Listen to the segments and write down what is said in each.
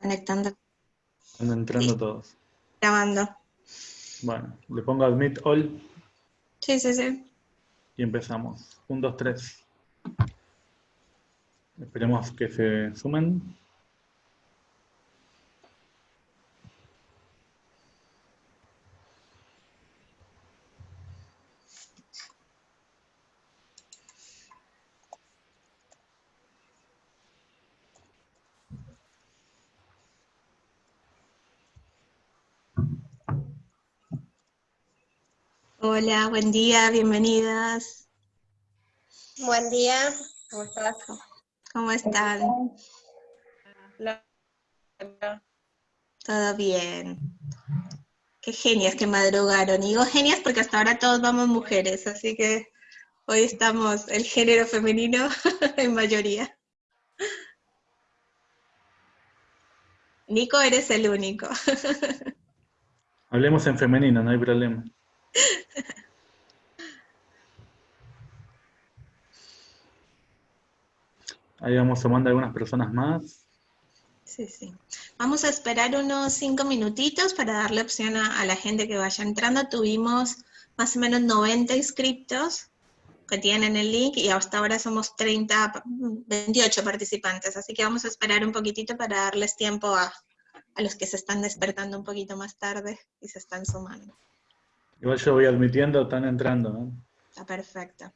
Conectando. Están entrando todos. Grabando. Bueno, le pongo admit all Sí, sí, sí. y empezamos. 1, 2, 3. Esperemos que se sumen. Hola, buen día, bienvenidas. Buen día, ¿cómo estás? ¿Cómo están? Todo bien. Qué genias que madrugaron. Y digo genias porque hasta ahora todos vamos mujeres, así que hoy estamos el género femenino en mayoría. Nico, eres el único. Hablemos en femenino, no hay problema. Ahí vamos sumando algunas personas más. Sí, sí. Vamos a esperar unos cinco minutitos para darle opción a, la gente que vaya entrando. Tuvimos más o menos 90 inscriptos que tienen el link y hasta ahora somos 30, 28 participantes, así que vamos a esperar un poquitito para darles tiempo a los que se están despertando un poquito más tarde y se están sumando. Igual yo voy admitiendo, están entrando. ¿no? Está perfecto.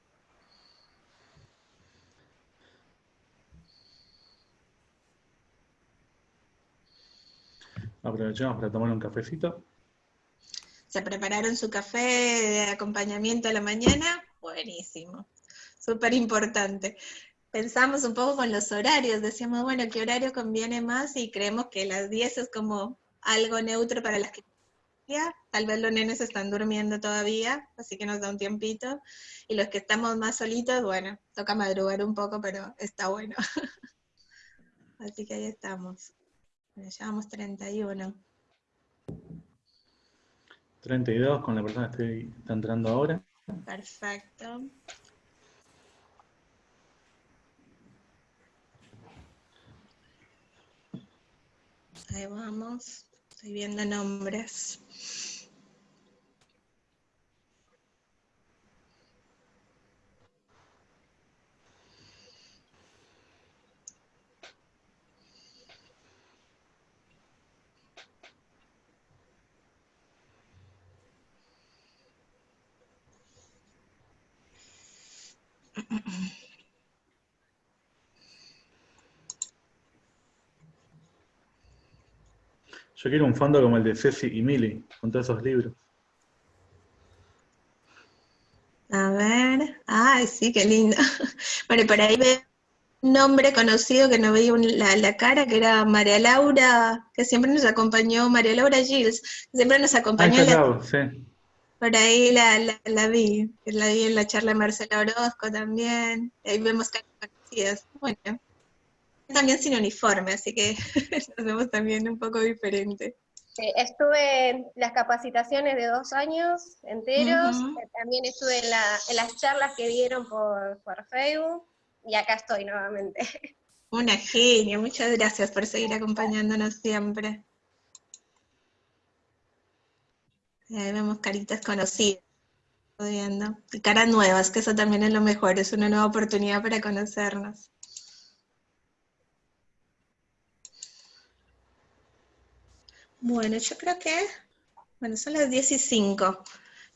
Aprovechamos para tomar un cafecito. ¿Se prepararon su café de acompañamiento a la mañana? Buenísimo. Súper importante. Pensamos un poco con los horarios, decíamos, bueno, ¿qué horario conviene más? Y creemos que las 10 es como algo neutro para las que tal vez los nenes están durmiendo todavía, así que nos da un tiempito. Y los que estamos más solitos, bueno, toca madrugar un poco, pero está bueno. así que ahí estamos. Bueno, llevamos 31. 32 con la persona que estoy- está entrando ahora. Perfecto. Ahí vamos. Estoy viendo nombres. Yo quiero un fondo como el de Ceci y Mili, con todos esos libros. A ver. Ay, sí, qué lindo. Bueno, por ahí veo un nombre conocido que no veía un- la, la cara, que era María Laura, que siempre nos acompañó, María Laura Gilles, que siempre nos Ah, acompañó está en la sí. Por ahí la, la, la vi, la vi en la charla de Marcela Orozco también, ahí vemos caras conocidas. Bueno, también sin uniforme, así que nos vemos también un poco diferente. Sí, estuve en las capacitaciones de dos años enteros, eh, también estuve en, la- en las charlas que dieron por, por Facebook, y acá estoy nuevamente. Una genia, muchas gracias por seguir acompañándonos siempre. Ahí vemos caritas conocidas, viendo, y caras nuevas, que eso también es lo mejor, es una nueva oportunidad para conocernos. Bueno, yo creo que, bueno, son las 10 y 5.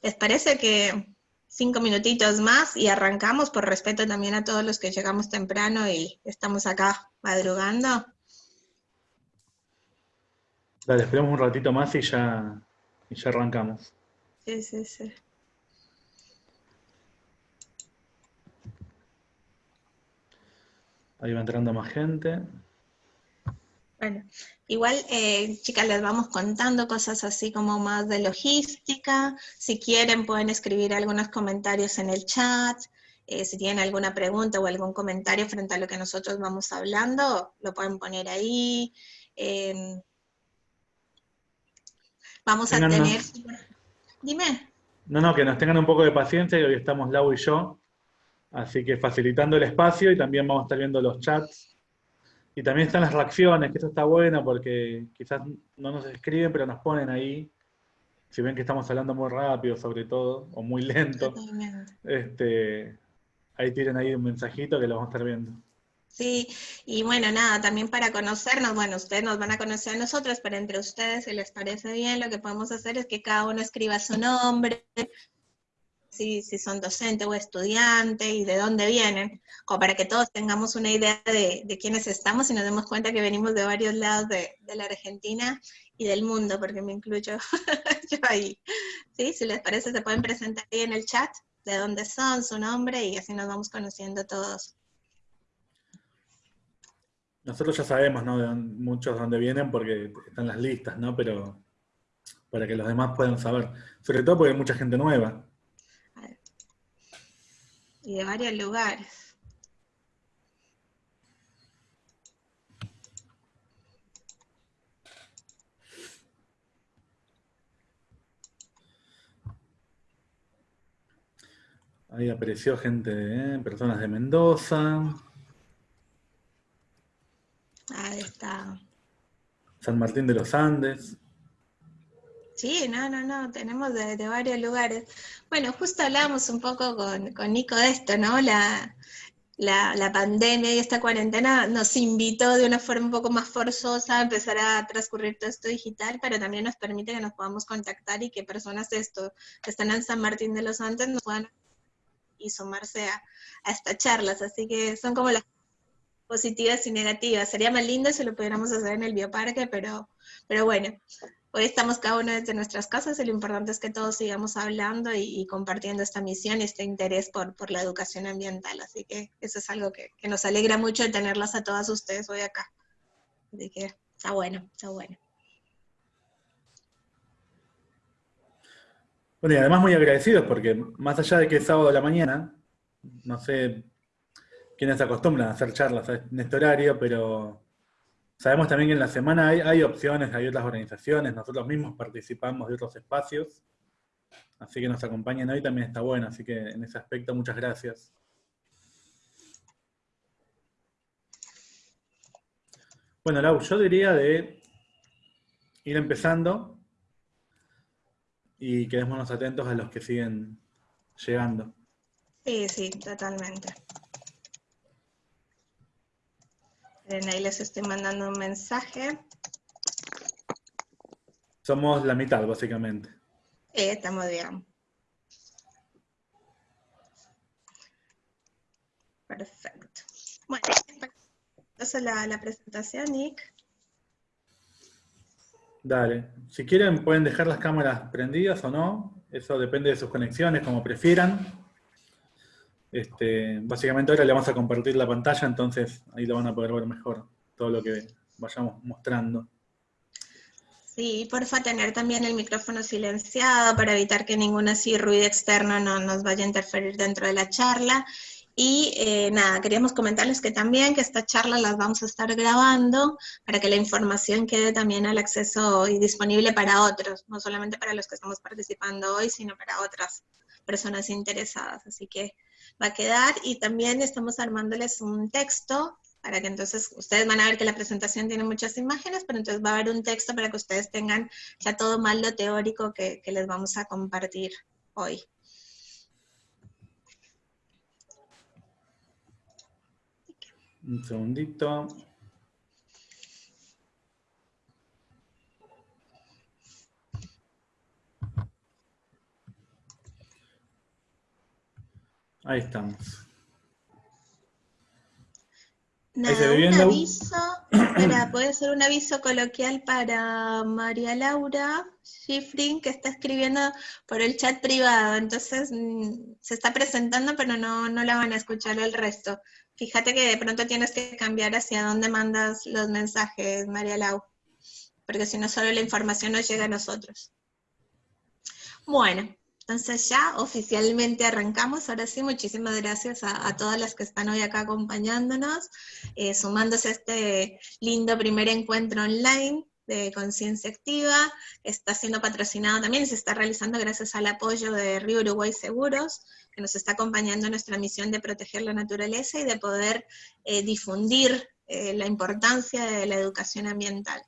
¿Les parece que cinco minutitos más y arrancamos por respeto también a todos los que llegamos temprano y estamos acá madrugando? Dale, esperemos un ratito más y ya, y ya arrancamos. Sí, sí, sí. Ahí va entrando más gente. Bueno, igual, eh, chicas, les vamos contando cosas así como más de logística. Si quieren, pueden escribir algunos comentarios en el chat. Eh, si tienen alguna pregunta o algún comentario frente a lo que nosotros vamos hablando, lo pueden poner ahí. Eh, vamos a tener... Dime. No, no, que nos tengan un poco de paciencia, que hoy estamos Lau y yo. Así que facilitando el espacio y también vamos a estar viendo los chats Y también están las reacciones, que esto está bueno porque quizás no nos escriben, pero nos ponen ahí. Si ven que estamos hablando muy rápido, sobre todo, o muy lento, este, ahí tienen ahí un mensajito que lo vamos a estar viendo. Sí, y bueno, nada, también para conocernos, bueno, ustedes nos van a conocer a nosotros, pero entre ustedes, si les parece bien, lo que podemos hacer es que cada uno escriba su nombre, si, si son docente o estudiante y de dónde vienen, como para que todos tengamos una idea de, de quiénes estamos y nos demos cuenta que venimos de varios lados de, de la Argentina y del mundo, porque me incluyo yo ahí. ¿Sí? Si les parece, se pueden presentar ahí en el chat de dónde son, su nombre, y así nos vamos conociendo todos. Nosotros ya sabemos, ¿no? De dónde, muchos de dónde vienen porque están las listas, ¿no? Pero para que los demás puedan saber. Sobre todo porque hay mucha gente nueva. Y de varios lugares. Ahí apareció gente, ¿eh? personas de Mendoza. Ahí está. San Martín de los Andes. Sí, no, no, no, tenemos de, varios lugares. Bueno, justo hablábamos un poco con, con Nico de esto, ¿no? La, la, la, pandemia y esta cuarentena nos invitó de una forma un poco más forzosa a empezar a transcurrir todo esto digital, pero también nos permite que nos podamos contactar y que personas de esto que están en San Martín de los Andes nos puedan y sumarse a, a estas charlas. Así que son como las positivas y negativas. Sería más lindo si lo pudiéramos hacer en el bioparque, pero, pero bueno, hoy estamos cada uno desde nuestras casas y lo importante es que todos sigamos hablando y, y compartiendo esta misión y este interés por, por, la educación ambiental. Así que eso es algo que, que, nos alegra mucho de tenerlas a todas ustedes hoy acá. Así que está bueno, está bueno. Bueno, y además muy agradecidos porque más allá de que es sábado de la mañana, no sé quienes se acostumbran a hacer charlas en este horario, pero sabemos también que en la semana hay, opciones, hay otras organizaciones, nosotros mismos participamos de otros espacios, así que nos acompañan hoy también está bueno, así que en ese aspecto muchas gracias. Bueno, Lau, yo diría de ir empezando y quedémonos atentos a los que siguen llegando. Sí, sí, totalmente. Ahí les estoy mandando un mensaje. Somos la mitad, básicamente. Sí, estamos bien. Perfecto. Bueno, entonces la, la presentación, Nick. Dale. Si quieren pueden dejar las cámaras prendidas o no. Eso depende de sus conexiones, como prefieran. Este, básicamente ahora le vamos a compartir la pantalla, entonces ahí lo van a poder ver mejor todo lo que vayamos mostrando. Sí, porfa tener también el micrófono silenciado para evitar que ningún así ruido externo no nos vaya a interferir dentro de la charla. Y eh, nada, queríamos comentarles que también que esta charla las vamos a estar grabando para que la información quede también al acceso y disponible para otros, no solamente para los que estamos participando hoy, sino para otras personas interesadas. Así que va a quedar y también estamos armándoles un texto para que entonces ustedes van a ver que la presentación tiene muchas imágenes, pero entonces va a haber un texto para que ustedes tengan ya todo mal lo teórico que, que les vamos a compartir hoy. Un segundito. Ahí estamos. Nada, un aviso, espera, puede ser un aviso coloquial para María Laura Schifrin, que está escribiendo por el chat privado, entonces mm, se está presentando, pero no, no la van a escuchar el resto. Fíjate que de pronto tienes que cambiar hacia dónde mandas los mensajes, María Lau, porque si no solo la información nos llega a nosotros. Bueno, entonces ya oficialmente arrancamos. Ahora sí, muchísimas gracias a, todas las que están hoy acá acompañándonos, eh, sumándose a este lindo primer encuentro online de conciencia activa, está siendo patrocinado también y se está realizando gracias al apoyo de Río Uruguay Seguros, que nos está acompañando en nuestra misión de proteger la naturaleza y de poder eh, difundir eh, la importancia de la educación ambiental.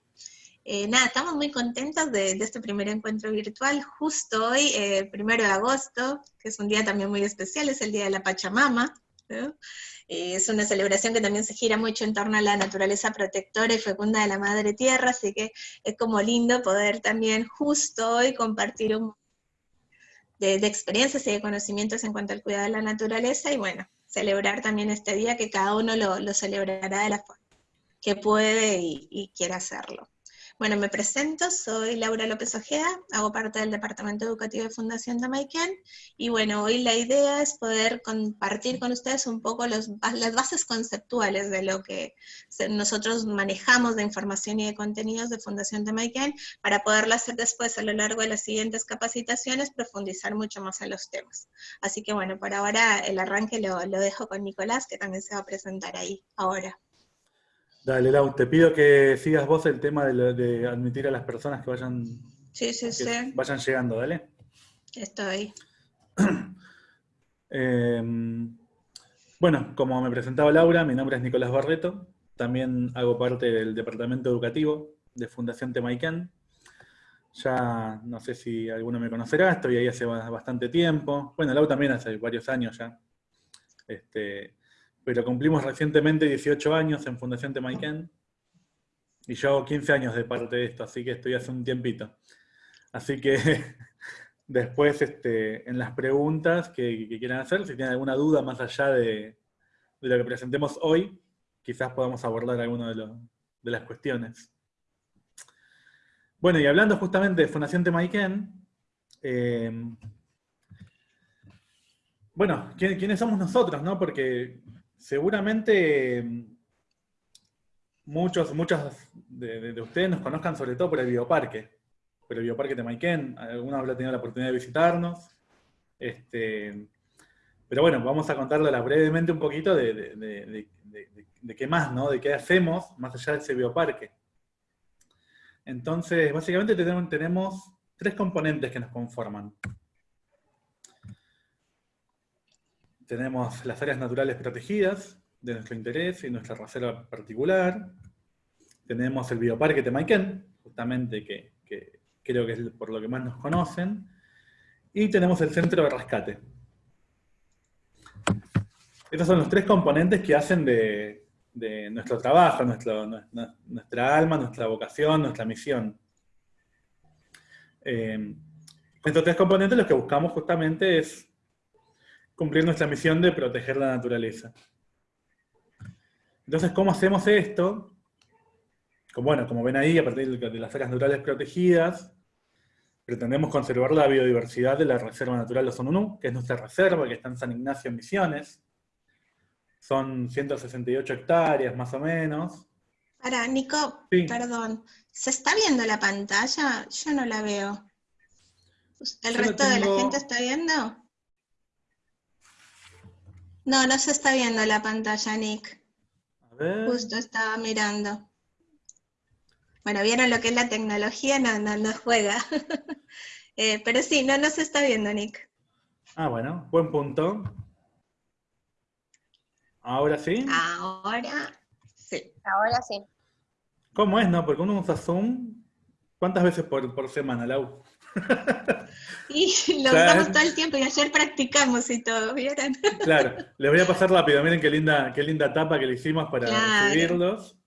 Eh, nada, estamos muy contentos de, este primer encuentro virtual, justo hoy, eh, primero de agosto, que es un día también muy especial, es el Día de la Pachamama, es una celebración que también se gira mucho en torno a la naturaleza protectora y fecunda de la Madre Tierra, así que es como lindo poder también justo hoy compartir un de, experiencias y de conocimientos en cuanto al cuidado de la naturaleza y bueno, celebrar también este día que cada uno lo, celebrará de la forma que puede y, y quiera hacerlo. Bueno, me presento, soy Laura López Ojeda, hago parte del Departamento Educativo de Fundación Damaiken, y bueno, hoy la idea es poder compartir con ustedes un poco las bases conceptuales de lo que nosotros manejamos de información y de contenidos de Fundación Damaiken, para poderlo hacer después a lo largo de las siguientes capacitaciones, profundizar mucho más en los temas. Así que bueno, por ahora el arranque lo, lo dejo con Nicolás, que también se va a presentar ahí ahora. Dale, Lau, te pido que sigas vos el tema de, admitir a las personas que vayan, vayan llegando, ¿dale? Estoy. Em, bueno, como me presentaba Laura, mi nombre es Nicolás Barreto, también hago parte del departamento educativo de Fundación Temaiken. Ya no sé si alguno me conocerá, estoy ahí hace bastante tiempo. Bueno, Lau también hace varios años ya. Este, pero cumplimos recientemente 18 años en Fundación Temaiken, y yo hago 15 años de parte de esto, así que estoy hace un tiempito. Así que después este, en las preguntas que, quieran hacer, si tienen alguna duda más allá de, lo que presentemos hoy, quizás podamos abordar alguna de, de las cuestiones. Bueno, y hablando justamente de Fundación Temaiken, eh, bueno, ¿quiénes somos nosotros? No? Porque seguramente mm, muchos, muchos de, ustedes nos conozcan sobre todo por el bioparque, por el bioparque de Maiken, algunos habrán tenido la oportunidad de visitarnos. Este, pero bueno, vamos a contarles brevemente un poquito de, qué más, ¿no? De qué hacemos más allá de ese bioparque. Entonces, básicamente tenemos, tenemos tres componentes que nos conforman. Tenemos las áreas naturales protegidas de nuestro interés y nuestra reserva particular. Tenemos el bioparque Temaiken, justamente que, creo que es por lo que más nos conocen. Y tenemos el centro de rescate. Estos son los tres componentes que hacen de, nuestro trabajo, nuestra alma, nuestra vocación, nuestra misión. Eh, estos tres componentes lo que buscamos justamente es cumplir nuestra misión de proteger la naturaleza. Entonces, ¿cómo hacemos esto? Como, bueno, como ven ahí, a partir de las áreas naturales protegidas, pretendemos conservar la biodiversidad de la Reserva Natural de Sonunú, que es nuestra reserva, que está en San Ignacio en Misiones. Son 168 hectáreas, más o menos. Para, Nico, perdón, ¿se está viendo la pantalla? Yo no la veo. ¿El resto de la gente está viendo? No, no se está viendo la pantalla, Nick. A ver. Justo estaba mirando. Bueno, vieron lo que es la tecnología, no, no, juega. Eh, pero sí, no, no se está viendo, Nick. Ah, bueno, buen punto. ¿Ahora sí? Ahora sí. Ahora sí. ¿Cómo es, no? Porque uno usa Zoom, ¿cuántas veces por, por semana, Lau? Y lo usamos todo el tiempo y ayer practicamos y todo, ¿vieron? Claro, les voy a pasar rápido, miren qué linda, qué linda tapa que le hicimos para recibirlos.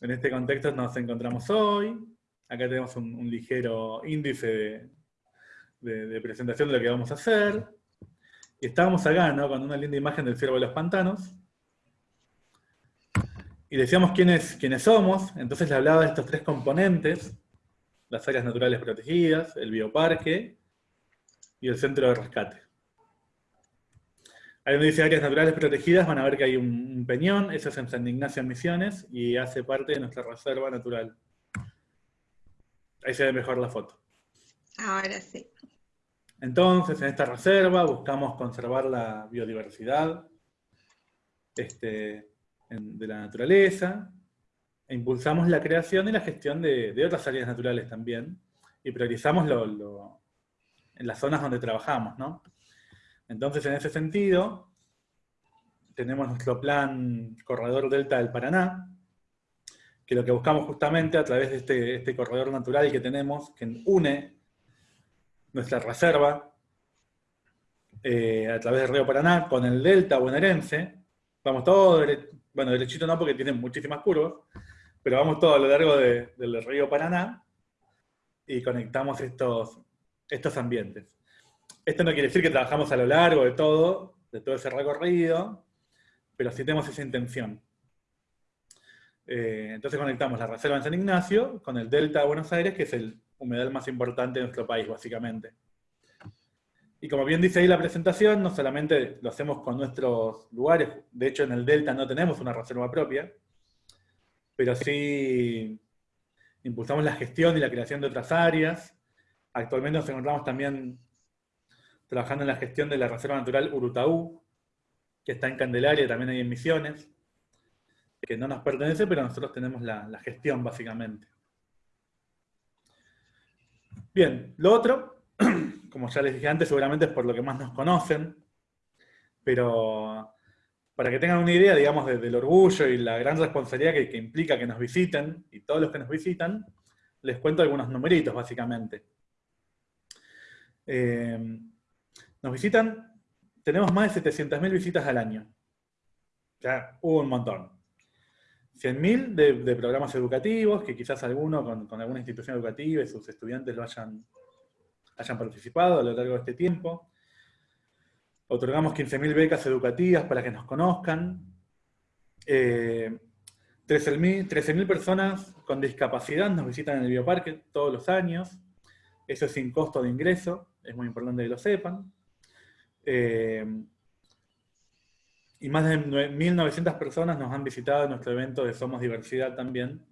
En este contexto nos encontramos hoy. Acá tenemos un, ligero índice de, presentación de lo que vamos a hacer. Y estábamos acá, ¿no? Con una linda imagen del ciervo de los pantanos. Y decíamos quiénes, quiénes somos, entonces le hablaba de estos tres componentes las áreas naturales protegidas, el bioparque y el centro de rescate. Ahí donde dice áreas naturales protegidas van a ver que hay un, peñón, eso es en San Ignacio en Misiones, y hace parte de nuestra reserva natural. Ahí se ve mejor la foto. Ahora sí. Entonces, en esta reserva buscamos conservar la biodiversidad este, de la naturaleza, e impulsamos la creación y la gestión de, otras áreas naturales también, y priorizamos lo, en las zonas donde trabajamos, ¿no? Entonces, en ese sentido, tenemos nuestro plan Corredor Delta del Paraná, que lo que buscamos justamente a través de este, este corredor natural que tenemos, que une nuestra reserva eh, a través del río Paraná con el delta bonaerense, vamos todo, bueno, derechito no porque tiene muchísimas curvas, pero vamos todo a lo largo del río Paraná y conectamos estos, estos ambientes. Esto no quiere decir que trabajamos a lo largo de todo, de todo ese recorrido, pero sí tenemos esa intención. Eh, entonces conectamos la reserva en San Ignacio con el delta de Buenos Aires, que es el humedal más importante de nuestro país, básicamente. Y como bien dice ahí la presentación, no solamente lo hacemos con nuestros lugares, de hecho en el delta no tenemos una reserva propia, pero sí impulsamos la gestión y la creación de otras áreas. Actualmente nos encontramos también trabajando en la gestión de la Reserva Natural Urutaú, que está en Candelaria, también hay en Misiones, que no nos pertenece, pero nosotros tenemos la, la gestión, básicamente. Bien, lo otro, como ya les dije antes, seguramente es por lo que más nos conocen, pero para que tengan una idea, digamos, del orgullo y la gran responsabilidad que, implica que nos visiten, y todos los que nos visitan, les cuento algunos numeritos, básicamente. Eh, nos visitan, tenemos más de 700.000 visitas al año. Ya hubo un montón. 100.000 de, programas educativos, que quizás alguno con, alguna institución educativa y sus estudiantes lo hayan participado a lo largo de este tiempo. Otorgamos 15.000 becas educativas para que nos conozcan. Eh, 13.000 personas con discapacidad nos visitan en el bioparque todos los años. Eso es sin costo de ingreso, es muy importante que lo sepan. Eh, y más de 1.900 personas nos han visitado en nuestro evento de Somos Diversidad también.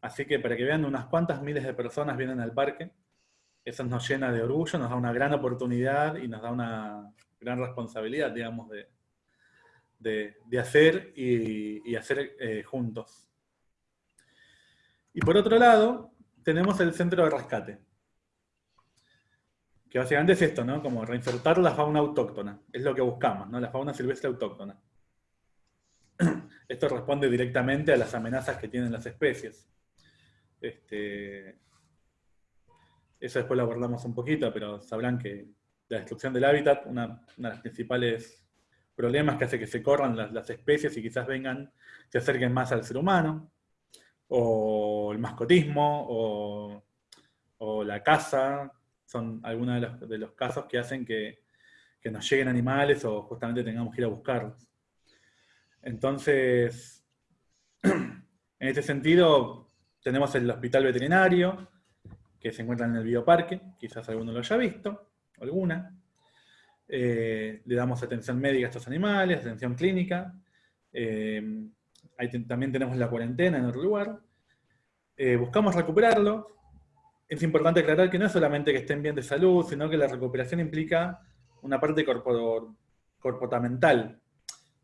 Así que para que vean, unas cuantas miles de personas vienen al parque. Eso nos llena de orgullo, nos da una gran oportunidad y nos da una, gran responsabilidad, digamos, de, de, hacer y, hacer eh, juntos. Y por otro lado, tenemos el centro de rescate. Que básicamente es esto, ¿no? Como reinsertar la fauna autóctona. Es lo que buscamos, ¿no? La fauna silvestre autóctona. Esto responde directamente a las amenazas que tienen las especies. Este, eso después lo abordamos un poquito, pero sabrán que la destrucción del hábitat, una, de los principales problemas que hace que se corran las, especies y quizás vengan, se acerquen más al ser humano, o el mascotismo, o, la caza, son algunos de los, casos que hacen que, nos lleguen animales o justamente tengamos que ir a buscarlos. Entonces, en este sentido, tenemos el hospital veterinario, que se encuentra en el bioparque, quizás alguno lo haya visto, alguna. Eh, le damos atención médica a estos animales, atención clínica. Eh, también tenemos la cuarentena en otro lugar. Eh, buscamos recuperarlo. Es importante aclarar que no es solamente que estén bien de salud, sino que la recuperación implica una parte comportamental.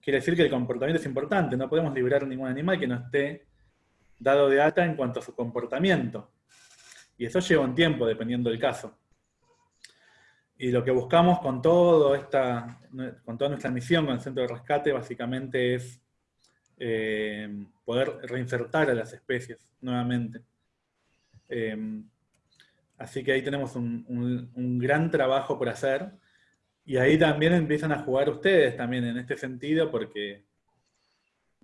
Quiere decir que el comportamiento es importante, no podemos liberar ningún animal que no esté dado de alta en cuanto a su comportamiento. Y eso lleva un tiempo, dependiendo del caso. Y lo que buscamos con, todo esta, con toda nuestra misión con el centro de rescate básicamente es eh, poder reinsertar a las especies nuevamente. Eh, así que ahí tenemos un, un, gran trabajo por hacer. Y ahí también empiezan a jugar ustedes también en este sentido, porque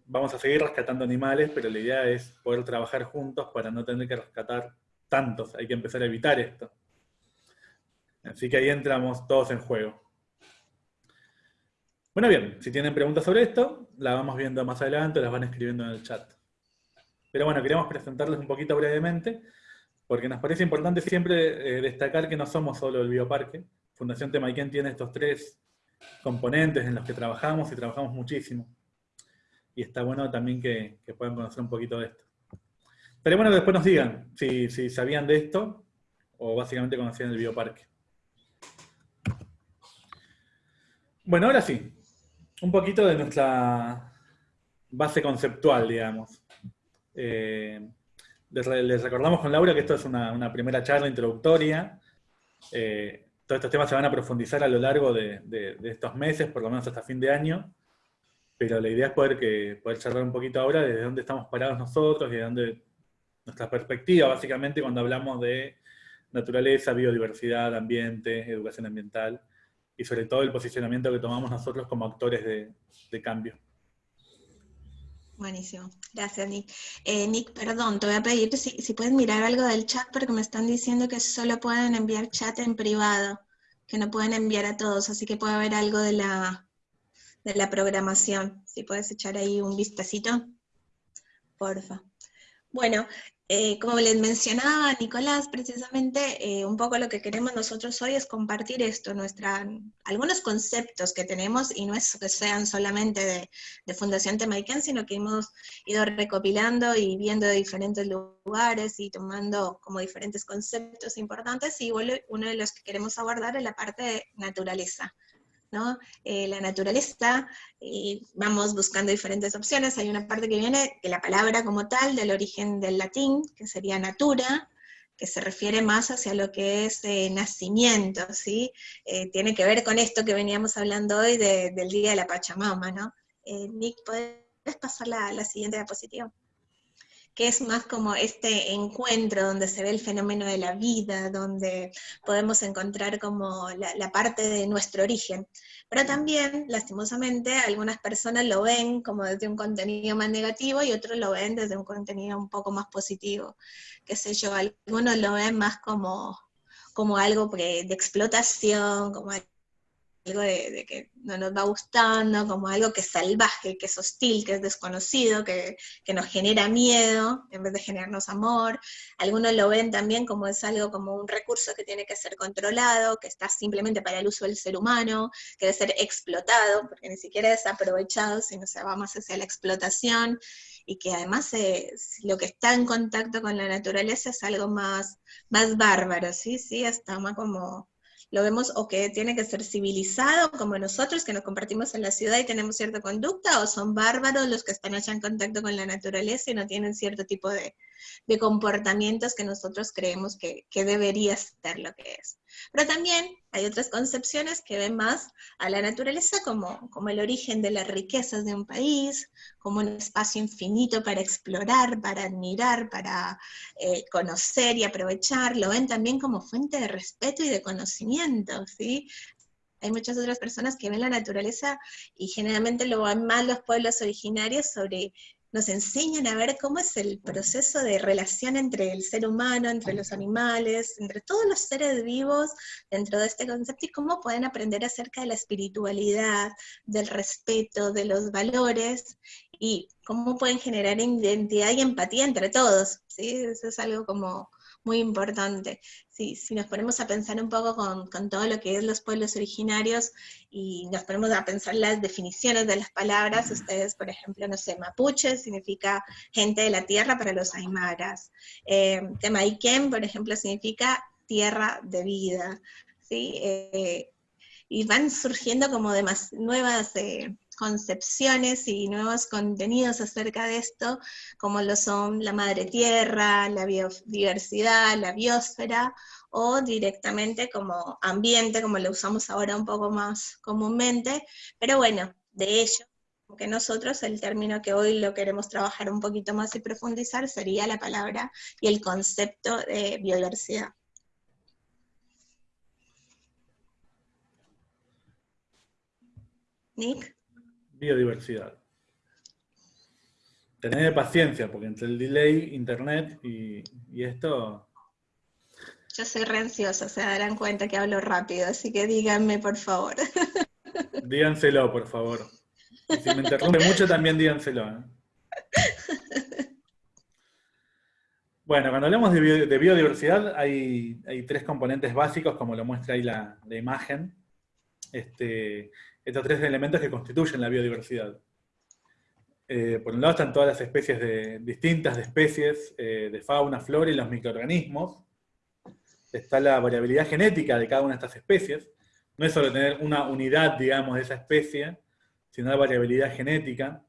vamos a seguir rescatando animales, pero la idea es poder trabajar juntos para no tener que rescatar tantos. Hay que empezar a evitar esto. Así que ahí entramos todos en juego. Bueno, bien, si tienen preguntas sobre esto, las vamos viendo más adelante, las van escribiendo en el chat. Pero bueno, queríamos presentarles un poquito brevemente, porque nos parece importante siempre eh, destacar que no somos solo el bioparque. Fundación Temaiken tiene estos tres componentes en los que trabajamos y trabajamos muchísimo. Y está bueno también que, puedan conocer un poquito de esto. Pero bueno, después nos digan si sabían de esto o básicamente conocían el bioparque. Bueno, ahora sí, un poquito de nuestra base conceptual, digamos. Eh, les, recordamos con Laura que esto es una, primera charla introductoria. Eh, todos estos temas se van a profundizar a lo largo de, estos meses, por lo menos hasta fin de año. pero la idea es poder, que, poder charlar un poquito ahora desde dónde estamos parados nosotros, de dónde nuestra perspectiva, básicamente, cuando hablamos de naturaleza, biodiversidad, ambiente, educación ambiental, y sobre todo el posicionamiento que tomamos nosotros como actores de, cambio. Buenísimo, gracias Nick. Eh, Nick, perdón, te voy a pedir si, si puedes mirar algo del chat porque me están diciendo que solo pueden enviar chat en privado, que no pueden enviar a todos, así que puede haber algo de la, de la programación. Si puedes echar ahí un vistacito, porfa. Bueno, eh, como les mencionaba Nicolás, precisamente eh, un poco lo que queremos nosotros hoy es compartir esto, nuestra, algunos conceptos que tenemos, y no es que sean solamente de, Fundación Temaiken, sino que hemos ido recopilando y viendo de diferentes lugares y tomando como diferentes conceptos importantes, y uno de los que queremos abordar es la parte de naturaleza. Eh, la naturaleza, y vamos buscando diferentes opciones. Hay una parte que viene de la palabra como tal, del origen del latín, que sería natura, que se refiere más hacia lo que es eh, nacimiento, ¿sí? Eh, tiene que ver con esto que veníamos hablando hoy del Día de la Pachamama, ¿no? Nick, ¿puedes pasar la, la siguiente diapositiva? Que es más como este encuentro donde se ve el fenómeno de la vida, donde podemos encontrar como la, parte de nuestro origen. Pero también, lastimosamente, algunas personas lo ven como desde un contenido más negativo y otros lo ven desde un contenido un poco más positivo. Qué sé yo, algunos lo ven más como, como algo de explotación, como algo de, que no nos va gustando, como algo que es salvaje, que es hostil, que es desconocido, que, nos genera miedo en vez de generarnos amor. Algunos lo ven también como es algo como un recurso que tiene que ser controlado, que está simplemente para el uso del ser humano, que debe ser explotado, porque ni siquiera es aprovechado, sino se va más hacia la explotación, y que además lo que está en contacto con la naturaleza es algo más, más bárbaro, ¿sí? Sí, hasta más como lo vemos o que tiene que ser civilizado como nosotros, que nos compartimos en la ciudad y tenemos cierta conducta, o son bárbaros los que están allá en contacto con la naturaleza y no tienen cierto tipo de, comportamientos que nosotros creemos que, que debería ser lo que es. Pero también hay otras concepciones que ven más a la naturaleza como, como el origen de las riquezas de un país, como un espacio infinito para explorar, para admirar, para eh, conocer y aprovechar. Lo ven también como fuente de respeto y de conocimiento, ¿sí? Hay muchas otras personas que ven la naturaleza y generalmente lo ven más los pueblos originarios sobre nos enseñan a ver cómo es el proceso de relación entre el ser humano, entre los animales, entre todos los seres vivos dentro de este concepto y cómo pueden aprender acerca de la espiritualidad, del respeto, de los valores y cómo pueden generar identidad y empatía entre todos. ¿sí? Eso es algo como muy importante. Si, si nos ponemos a pensar un poco con, con, todo lo que es los pueblos originarios y nos ponemos a pensar las definiciones de las palabras, ustedes, por ejemplo, no sé, mapuche significa gente de la tierra para los aymaras. Eh, Temaiken, por ejemplo, significa tierra de vida. ¿sí? Eh, y van surgiendo como demás, nuevas... Eh, concepciones y nuevos contenidos acerca de esto, como lo son la madre tierra, la biodiversidad, la biosfera, o directamente como ambiente, como lo usamos ahora un poco más comúnmente, pero bueno, de ello, que nosotros el término que hoy lo queremos trabajar un poquito más y profundizar sería la palabra y el concepto de biodiversidad. Nick biodiversidad. Tener paciencia, porque entre el delay, internet y, esto... Yo soy re ansiosa, se darán cuenta que hablo rápido, así que díganme, por favor. Díganselo, por favor. si me interrumpe mucho, también díganselo. ¿eh? Bueno, cuando hablamos de, biodiversidad, hay, tres componentes básicos, como lo muestra ahí la, la imagen. Este, estos tres elementos que constituyen la biodiversidad. Eh, por un lado están todas las especies distintas de especies eh, de fauna, flora y los microorganismos. Está la variabilidad genética de cada una de estas especies. No es solo tener una unidad, digamos, de esa especie, sino la variabilidad genética.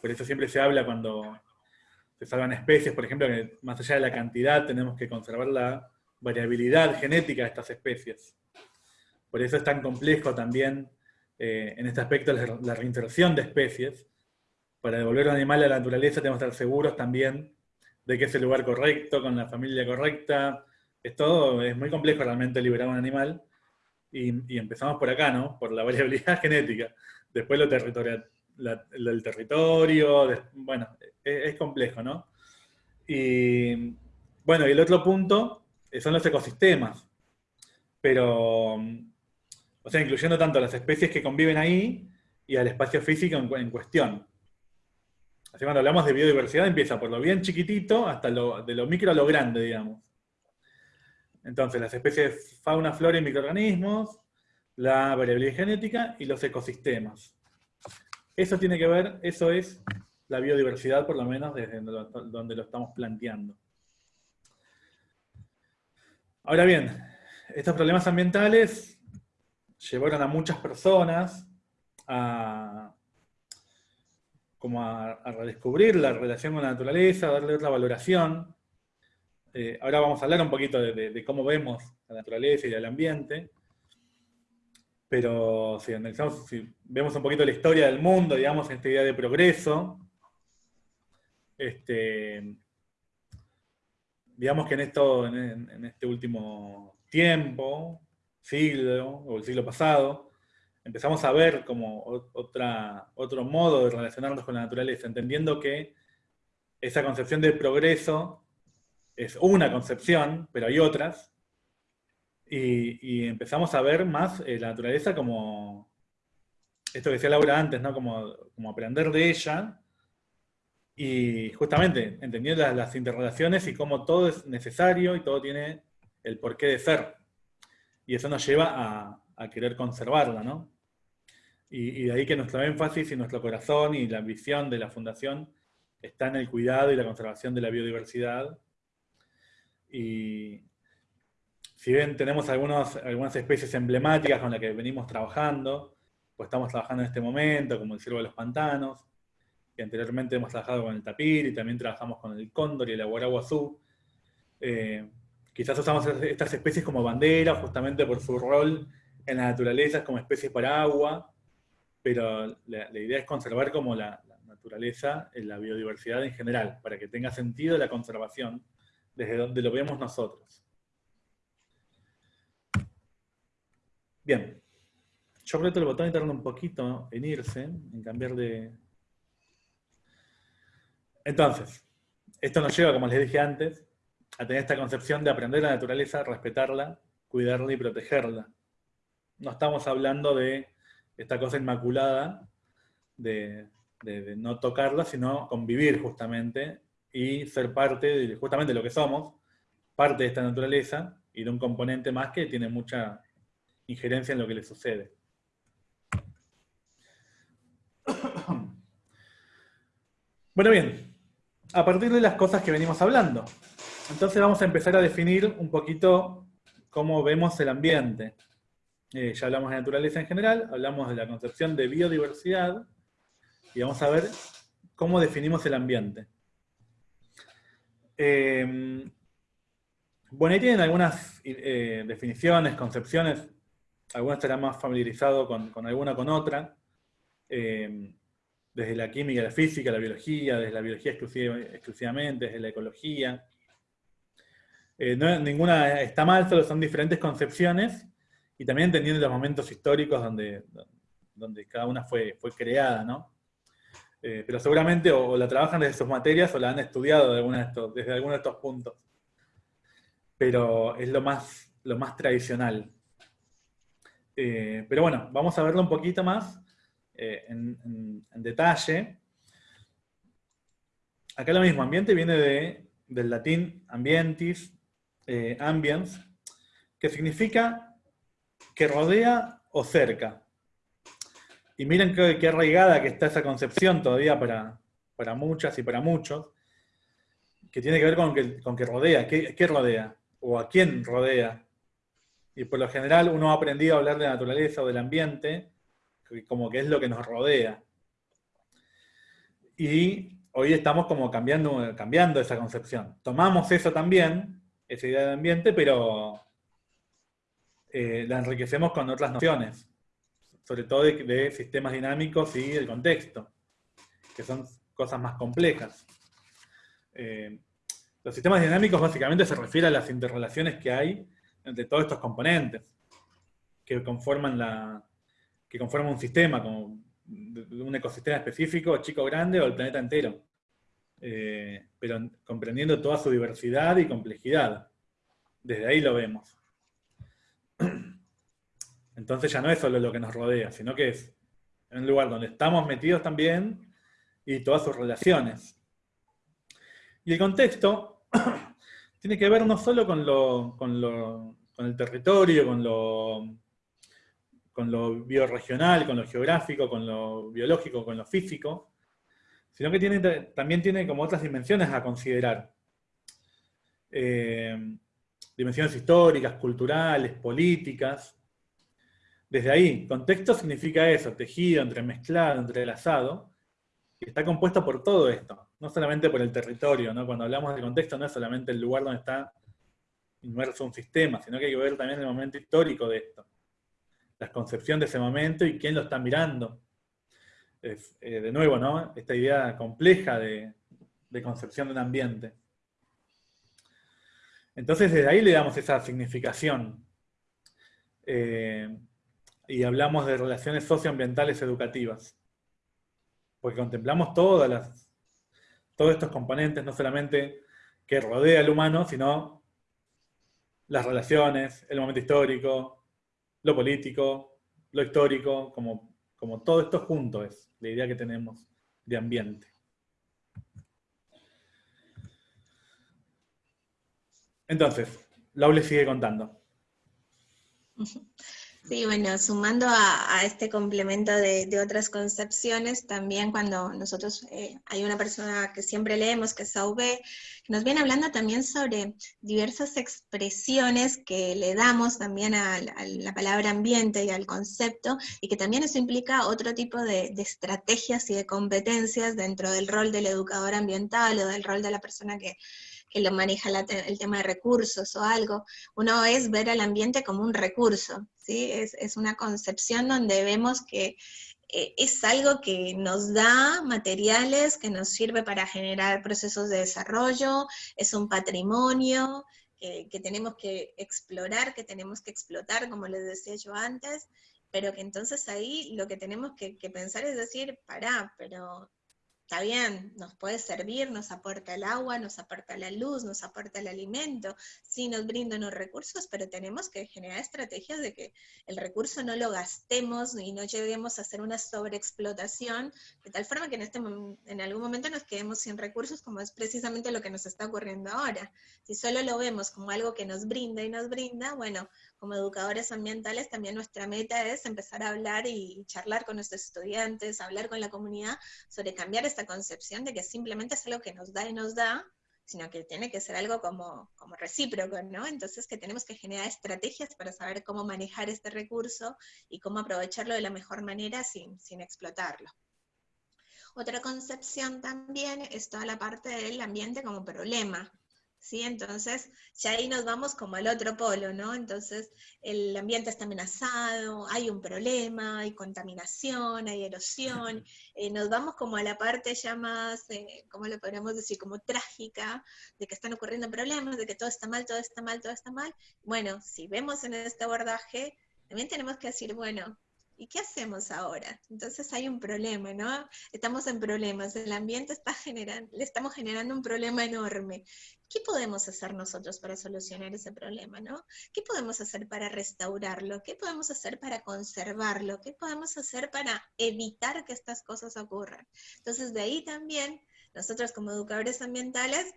Por eso siempre se habla cuando se salvan especies, por ejemplo, que más allá de la cantidad tenemos que conservar la variabilidad genética de estas especies. Por eso es tan complejo también eh, en este aspecto la, la reinserción de especies. Para devolver un animal a la naturaleza tenemos que estar seguros también de que es el lugar correcto, con la familia correcta. Es todo, es muy complejo realmente liberar un animal. Y, empezamos por acá, ¿no? Por la variabilidad genética. Después lo territorial, el territorio, bueno, es, es, complejo, ¿no? Y bueno, y el otro punto son los ecosistemas. Pero, o sea, incluyendo tanto las especies que conviven ahí y al espacio físico en, cuestión. Así cuando hablamos de biodiversidad empieza por lo bien chiquitito hasta de lo micro a lo grande, digamos. Entonces, las especies fauna, flora y microorganismos, la variabilidad genética y los ecosistemas. Eso tiene que ver, eso es la biodiversidad, por lo menos desde donde lo estamos planteando. Ahora bien, estos problemas ambientales llevaron a muchas personas a, como a, redescubrir la relación con la naturaleza, a darle otra valoración. Eh, ahora vamos a hablar un poquito de, cómo vemos la naturaleza y el ambiente, pero si analizamos, si vemos un poquito la historia del mundo, digamos, en esta idea de progreso, este, digamos que en, esto, en este último tiempo, siglo o el siglo pasado, empezamos a ver como otra, otro modo de relacionarnos con la naturaleza, entendiendo que esa concepción del progreso es una concepción, pero hay otras, y, empezamos a ver más eh, la naturaleza como, esto que decía Laura antes, ¿no? como, como aprender de ella, y justamente entendiendo las, las interrelaciones y cómo todo es necesario y todo tiene el porqué de ser. Y eso nos lleva a, querer conservarla, ¿no? Y, de ahí que nuestro énfasis y nuestro corazón y la visión de la Fundación está en el cuidado y la conservación de la biodiversidad. Y si bien tenemos algunos, algunas especies emblemáticas con las que venimos trabajando, pues estamos trabajando en este momento, como el ciervo de los pantanos, y anteriormente hemos trabajado con el tapir, y también trabajamos con el cóndor y el aguaraguazú, eh, Quizás usamos estas especies como bandera, justamente por su rol en la naturaleza como especies para agua, pero la, idea es conservar como la, naturaleza, en la biodiversidad en general, para que tenga sentido la conservación desde donde lo vemos nosotros. Bien, yo aprieto el botón y tardo un poquito en irse, en cambiar de... Entonces, esto nos lleva, como les dije antes, a tener esta concepción de aprender la naturaleza, respetarla, cuidarla y protegerla. No estamos hablando de esta cosa inmaculada de, no tocarla, sino convivir justamente y ser parte de justamente lo que somos, parte de esta naturaleza y de un componente más que tiene mucha injerencia en lo que le sucede. Bueno, bien, a partir de las cosas que venimos hablando, entonces vamos a empezar a definir un poquito cómo vemos el ambiente. Eh, ya hablamos de naturaleza en general, hablamos de la concepción de biodiversidad, y vamos a ver cómo definimos el ambiente. Eh, bueno, ahí tienen algunas eh, definiciones, concepciones, algunas estarán más familiarizados con, con alguna con otra, desde la química, la física, la biología, desde la biología exclusivamente, desde la ecología, eh, ninguna está mal, solo son diferentes concepciones, y también entendiendo los momentos históricos donde, donde cada una fue, fue creada, ¿no? Eh, pero seguramente o, la trabajan desde sus materias o la han estudiado de estos, desde alguno de estos puntos. Pero es lo más, lo más tradicional. Eh, pero bueno, vamos a verlo un poquito más en, en, detalle. Acá lo mismo, ambiente viene de, del latín ambientis, eh, ambience, que significa que rodea o cerca. Y miren qué, arraigada que está esa concepción todavía para, para, muchas y para muchos, que tiene que ver con que, con que rodea, ¿qué, ¿qué, rodea? O a quién rodea. Y por lo general uno ha aprendido a hablar de la naturaleza o del ambiente como que es lo que nos rodea. Y hoy estamos como cambiando, cambiando esa concepción. Tomamos eso también, esa idea de ambiente, pero eh, la enriquecemos con otras nociones. sobre todo de, sistemas dinámicos y el contexto, que son cosas más complejas. Eh, los sistemas dinámicos básicamente se refieren a las interrelaciones que hay entre todos estos componentes que conforman, la, que conforman un sistema, como un ecosistema específico, chico grande, o el planeta entero. Eh, pero comprendiendo toda su diversidad y complejidad. Desde ahí lo vemos. Entonces ya no es solo lo que nos rodea, sino que es un lugar donde estamos metidos también y todas sus relaciones. Y el contexto tiene que ver no solo con, con, lo, con el territorio, con lo, con lo bioregional, con lo geográfico, con lo biológico, con lo físico, sino que también tiene como otras dimensiones a considerar. Eh, dimensiones históricas, culturales, políticas. Desde ahí, contexto significa eso, tejido, entremezclado, entrelazado, está compuesto por todo esto, no solamente por el territorio, ¿no? Cuando hablamos de contexto no es solamente el lugar donde está inmerso un sistema, sino que hay que ver también el momento histórico de esto, la concepción de ese momento y quién lo está mirando. Eh, de nuevo, ¿no? Esta idea compleja de, concepción de un ambiente. Entonces desde ahí le damos esa significación. Eh, y hablamos de relaciones socioambientales educativas. Porque contemplamos todos estos componentes, no solamente que rodea al humano, sino las relaciones, el momento histórico, lo político, lo histórico, como, como todo esto junto es la idea que tenemos de ambiente. Entonces, Laule sigue contando. Sí, bueno, sumando a, este complemento de, otras concepciones, también cuando nosotros, eh, hay una persona que siempre leemos, que es Sauve, que nos viene hablando también sobre diversas expresiones que le damos también a, la palabra ambiente y al concepto, y que también eso implica otro tipo de, de estrategias y de competencias dentro del rol del educador ambiental o del rol de la persona que, que lo maneja el tema de recursos o algo, uno es ver al ambiente como un recurso, ¿sí? Es, una concepción donde vemos que eh, es algo que nos da materiales, que nos sirve para generar procesos de desarrollo, es un patrimonio que tenemos que explorar, que tenemos que explotar, como les decía yo antes, pero que entonces ahí lo que tenemos que, que pensar es decir, pará, pero está bien, nos puede servir, nos aporta el agua, nos aporta la luz, nos aporta el alimento, sí nos brinda unos recursos, pero tenemos que generar estrategias de que el recurso no lo gastemos y no lleguemos a hacer una sobreexplotación, de tal forma que en, este, en algún momento nos quedemos sin recursos, como es precisamente lo que nos está ocurriendo ahora. Si solo lo vemos como algo que nos brinda y nos brinda, bueno, como educadores ambientales también nuestra meta es empezar a hablar y charlar con nuestros estudiantes, hablar con la comunidad sobre cambiar esta concepción de que simplemente es algo que nos da y nos da, sino que tiene que ser algo como, como recíproco, ¿no? Entonces que tenemos que generar estrategias para saber cómo manejar este recurso y cómo aprovecharlo de la mejor manera sin, sin explotarlo. Otra concepción también es toda la parte del ambiente como problema, ¿sí? Entonces, ya ahí nos vamos como al otro polo, ¿no? Entonces, el ambiente está amenazado, hay un problema, hay contaminación, hay erosión, eh, nos vamos como a la parte ya más, eh, ¿cómo lo podríamos decir? Como trágica, de que están ocurriendo problemas, de que todo está mal, todo está mal, todo está mal. Bueno, si vemos en este abordaje, también tenemos que decir, bueno, ¿Y qué hacemos ahora? Entonces hay un problema, ¿no? Estamos en problemas, el ambiente está generando, le estamos generando un problema enorme. ¿Qué podemos hacer nosotros para solucionar ese problema, no? ¿Qué podemos hacer para restaurarlo? ¿Qué podemos hacer para conservarlo? ¿Qué podemos hacer para evitar que estas cosas ocurran? Entonces de ahí también nosotros como educadores ambientales,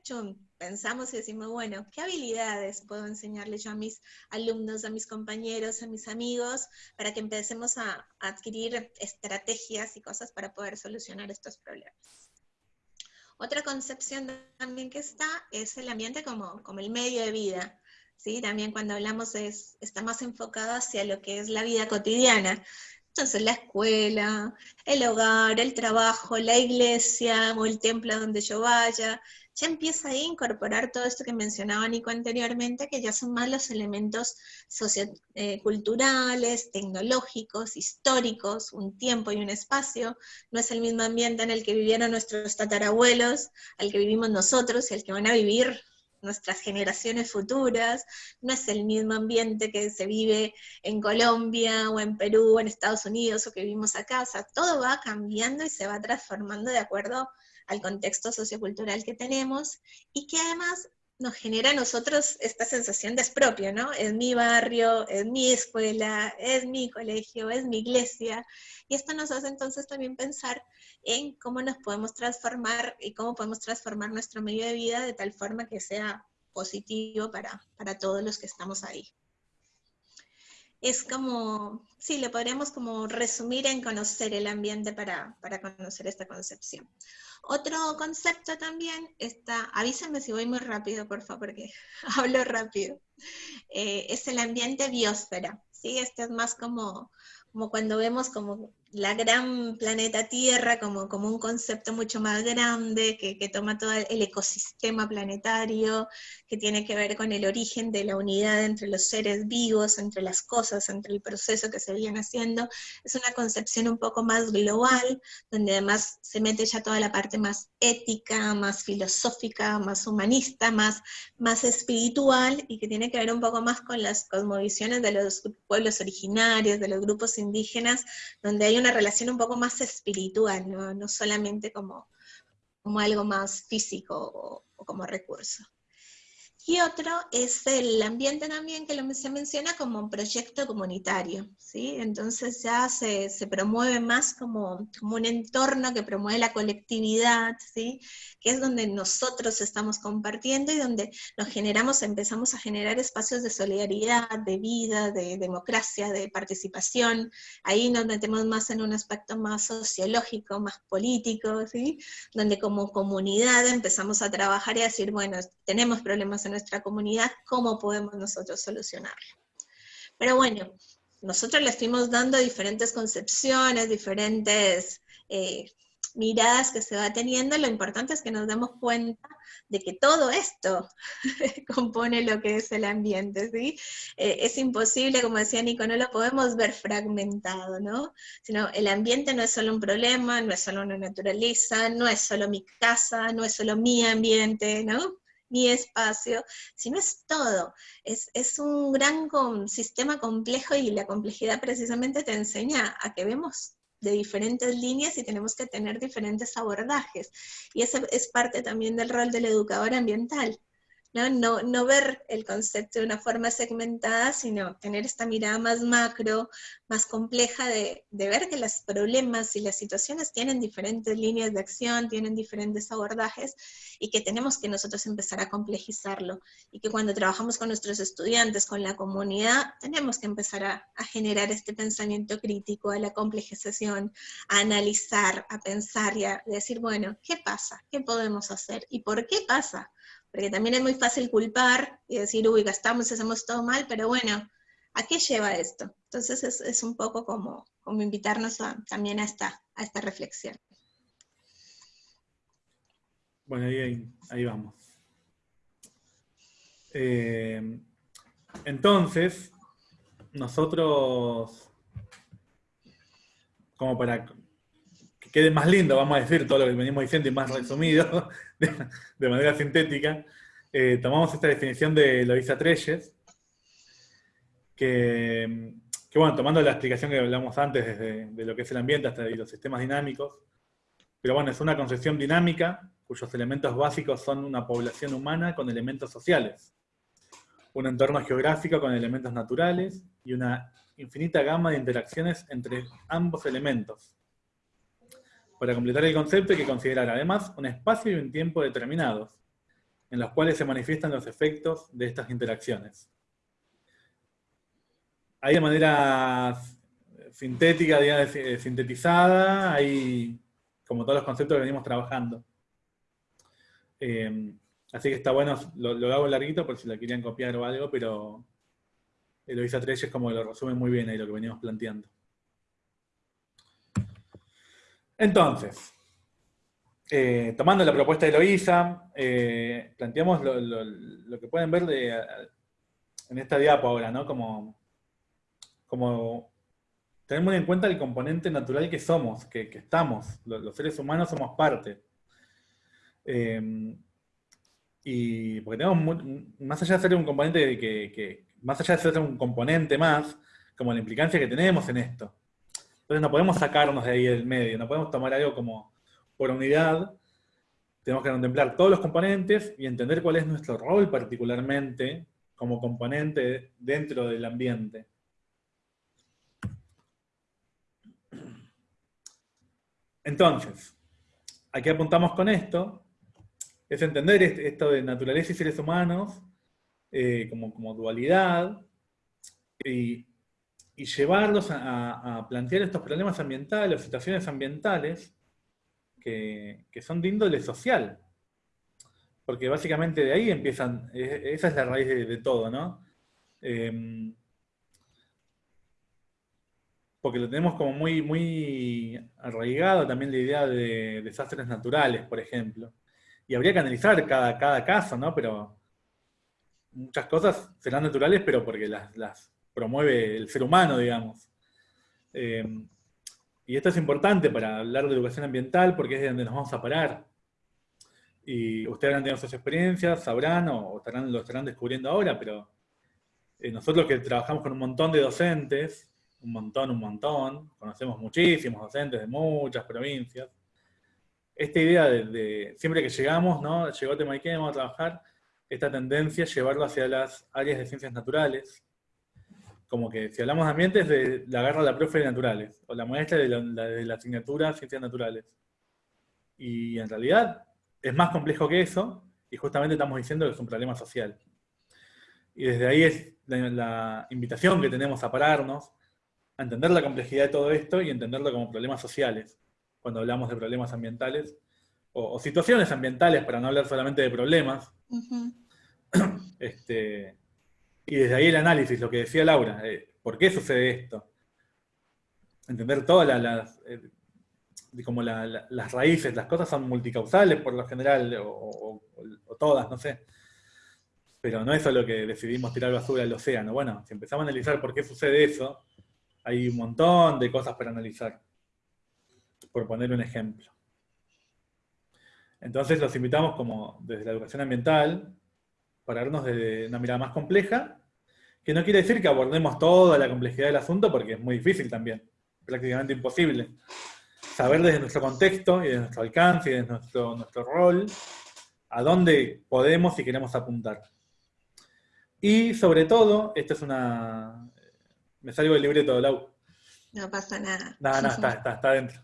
pensamos y decimos, bueno, ¿qué habilidades puedo enseñarle yo a mis alumnos, a mis compañeros, a mis amigos, para que empecemos a, adquirir estrategias y cosas para poder solucionar estos problemas? Otra concepción también que está es el ambiente como, como el medio de vida. ¿sí? También cuando hablamos es, está más enfocado hacia lo que es la vida cotidiana. Entonces la escuela, el hogar, el trabajo, la iglesia o el templo donde yo vaya. ya empieza a incorporar todo esto que mencionaba Nico anteriormente, que ya son más los elementos socioculturales, eh, tecnológicos, históricos, un tiempo y un espacio. No es el mismo ambiente en el que vivieron nuestros tatarabuelos, al que vivimos nosotros y al que van a vivir nuestras generaciones futuras, no es el mismo ambiente que se vive en Colombia o en Perú o en Estados Unidos o que vivimos acá, o sea, todo va cambiando y se va transformando de acuerdo al contexto sociocultural que tenemos y que además nos genera a nosotros esta sensación de expropio, ¿no? Es mi barrio, es mi escuela, es mi colegio, es mi iglesia, y esto nos hace entonces también pensar en cómo nos podemos transformar y cómo podemos transformar nuestro medio de vida de tal forma que sea positivo para, para todos los que estamos ahí. Es como, sí, le podríamos como resumir en conocer el ambiente para, para conocer esta concepción. Otro concepto también está, avísenme si voy muy rápido, por favor, porque hablo rápido, eh, es el ambiente biosfera, ¿sí? Este es más como, como cuando vemos como la gran planeta Tierra como, como un concepto mucho más grande, que, que, toma todo el ecosistema planetario, que tiene que ver con el origen de la unidad entre los seres vivos, entre las cosas, entre el proceso que se viene haciendo. Es una concepción un poco más global, donde además se mete ya toda la parte más ética, más filosófica, más humanista, más, más espiritual, y que tiene que ver un poco más con las cosmovisiones de los pueblos originarios, de los grupos indígenas, donde hay una relación un poco más espiritual, no, solamente como, como algo más físico o, o como recurso. Y otro es el ambiente también que se menciona como proyecto comunitario, ¿sí? Entonces ya se, se promueve más como, como, un entorno que promueve la colectividad, ¿sí? Que es donde nosotros estamos compartiendo y donde nos generamos, empezamos a generar espacios de solidaridad, de vida, de democracia, de participación. Ahí nos metemos más en un aspecto más sociológico, más político, ¿sí? Donde como comunidad empezamos a trabajar y a decir, bueno, tenemos problemas en nuestra comunidad, cómo podemos nosotros solucionarlo. Pero bueno, nosotros le estuvimos dando diferentes concepciones, diferentes eh, miradas que se va teniendo, lo importante es que nos demos cuenta de que todo esto compone lo que es el ambiente, ¿sí? Eh, es imposible, como decía Nico, no lo podemos ver fragmentado, ¿no? Sino el ambiente no es solo un problema, no es solo una naturaleza, no es solo mi casa, no es solo mi ambiente, ¿no? Mi espacio, sino es todo. Es, es un gran sistema complejo y la complejidad precisamente te enseña a que vemos de diferentes líneas y tenemos que tener diferentes abordajes. Y ese es parte también del rol del educador ambiental. ¿No? No, ver el concepto de una forma segmentada, sino tener esta mirada más macro, más compleja de, ver que los problemas y las situaciones tienen diferentes líneas de acción, tienen diferentes abordajes, y que tenemos que nosotros empezar a complejizarlo, y que cuando trabajamos con nuestros estudiantes, con la comunidad, tenemos que empezar a, a generar este pensamiento crítico, a la complejización, a analizar, a pensar y a decir, bueno, ¿qué pasa? ¿Qué podemos hacer? ¿Y por qué pasa? Porque también es muy fácil culpar y decir, uy, gastamos, hacemos todo mal, pero bueno, ¿a qué lleva esto? Entonces es, un poco como, como invitarnos también a esta, a esta reflexión. Bueno, ahí, vamos. Eh, entonces, nosotros, como para quede más lindo, vamos a decir todo lo que venimos diciendo y más resumido, de, manera sintética, eh, tomamos esta definición de Loisa Treyes, que, bueno, tomando la explicación que hablamos antes desde de lo que es el ambiente hasta los sistemas dinámicos, pero bueno, es una concepción dinámica cuyos elementos básicos son una población humana con elementos sociales, un entorno geográfico con elementos naturales y una infinita gama de interacciones entre ambos elementos, para completar el concepto hay que considerar además un espacio y un tiempo determinados, en los cuales se manifiestan los efectos de estas interacciones. Hay de manera sintética, digamos, eh, sintetizada, hay como todos los conceptos que venimos trabajando. Eh, así que está bueno, lo, hago larguito por si la querían copiar o algo, pero Eloisa Treyes como lo resume muy bien ahí lo que venimos planteando. Entonces, eh, tomando la propuesta de Eloísa, eh, planteamos lo, que pueden ver en esta diapo ahora, ¿no? Como, como tenemos en cuenta el componente natural que somos, que, estamos, los, seres humanos somos parte. Eh, y porque tenemos, más allá de ser un componente que, más allá de ser un componente más, como la implicancia que tenemos en esto. Entonces no podemos sacarnos de ahí del medio, no podemos tomar algo como por unidad, tenemos que contemplar todos los componentes y entender cuál es nuestro rol particularmente como componente dentro del ambiente. Entonces, aquí apuntamos con esto, es entender esto de naturaleza y seres humanos eh, como, dualidad y, llevarlos a, plantear estos problemas ambientales o situaciones ambientales que, son de índole social. Porque básicamente de ahí empiezan, esa es la raíz de, todo, ¿no? Em, porque lo tenemos como muy, muy arraigado también la idea de desastres naturales, por ejemplo. Y habría que analizar cada, cada caso, ¿no? Pero muchas cosas serán naturales, pero porque las, promueve el ser humano, digamos. Eh, y esto es importante para hablar de educación ambiental porque es de donde nos vamos a parar. Y ustedes han tenido sus experiencias, sabrán o estarán, lo estarán descubriendo ahora, pero eh, nosotros que trabajamos con un montón de docentes, un montón, un montón, conocemos muchísimos docentes de muchas provincias. Esta idea de, siempre que llegamos, ¿no? Llegó a Temaiké, vamos a trabajar, esta tendencia es llevarlo hacia las áreas de ciencias naturales, como que si hablamos de ambientes, de, la agarra la profe de naturales, o la maestra de la, de la asignatura ciencias naturales. Y en realidad es más complejo que eso, y justamente estamos diciendo que es un problema social. Y desde ahí es la invitación que tenemos a pararnos, a entender la complejidad de todo esto y entenderlo como problemas sociales, cuando hablamos de problemas ambientales, o, situaciones ambientales, para no hablar solamente de problemas. este, y desde ahí el análisis, lo que decía Laura, ¿por qué sucede esto? Entender todas las, eh, como las raíces, las cosas son multicausales por lo general, o, todas, no sé. Pero no es solo que decidimos tirar basura al océano. Bueno, si empezamos a analizar por qué sucede eso, hay un montón de cosas para analizar, por poner un ejemplo. Entonces los invitamos como desde la educación ambiental, para vernos desde una mirada más compleja, que no quiere decir que abordemos toda la complejidad del asunto, porque es muy difícil también, prácticamente imposible. Saber desde nuestro contexto y desde nuestro alcance y desde nuestro, nuestro rol, a dónde podemos y queremos apuntar. Y sobre todo, esto es una, me salgo del libreto, Lau. No pasa nada. No, no, está, está, está dentro.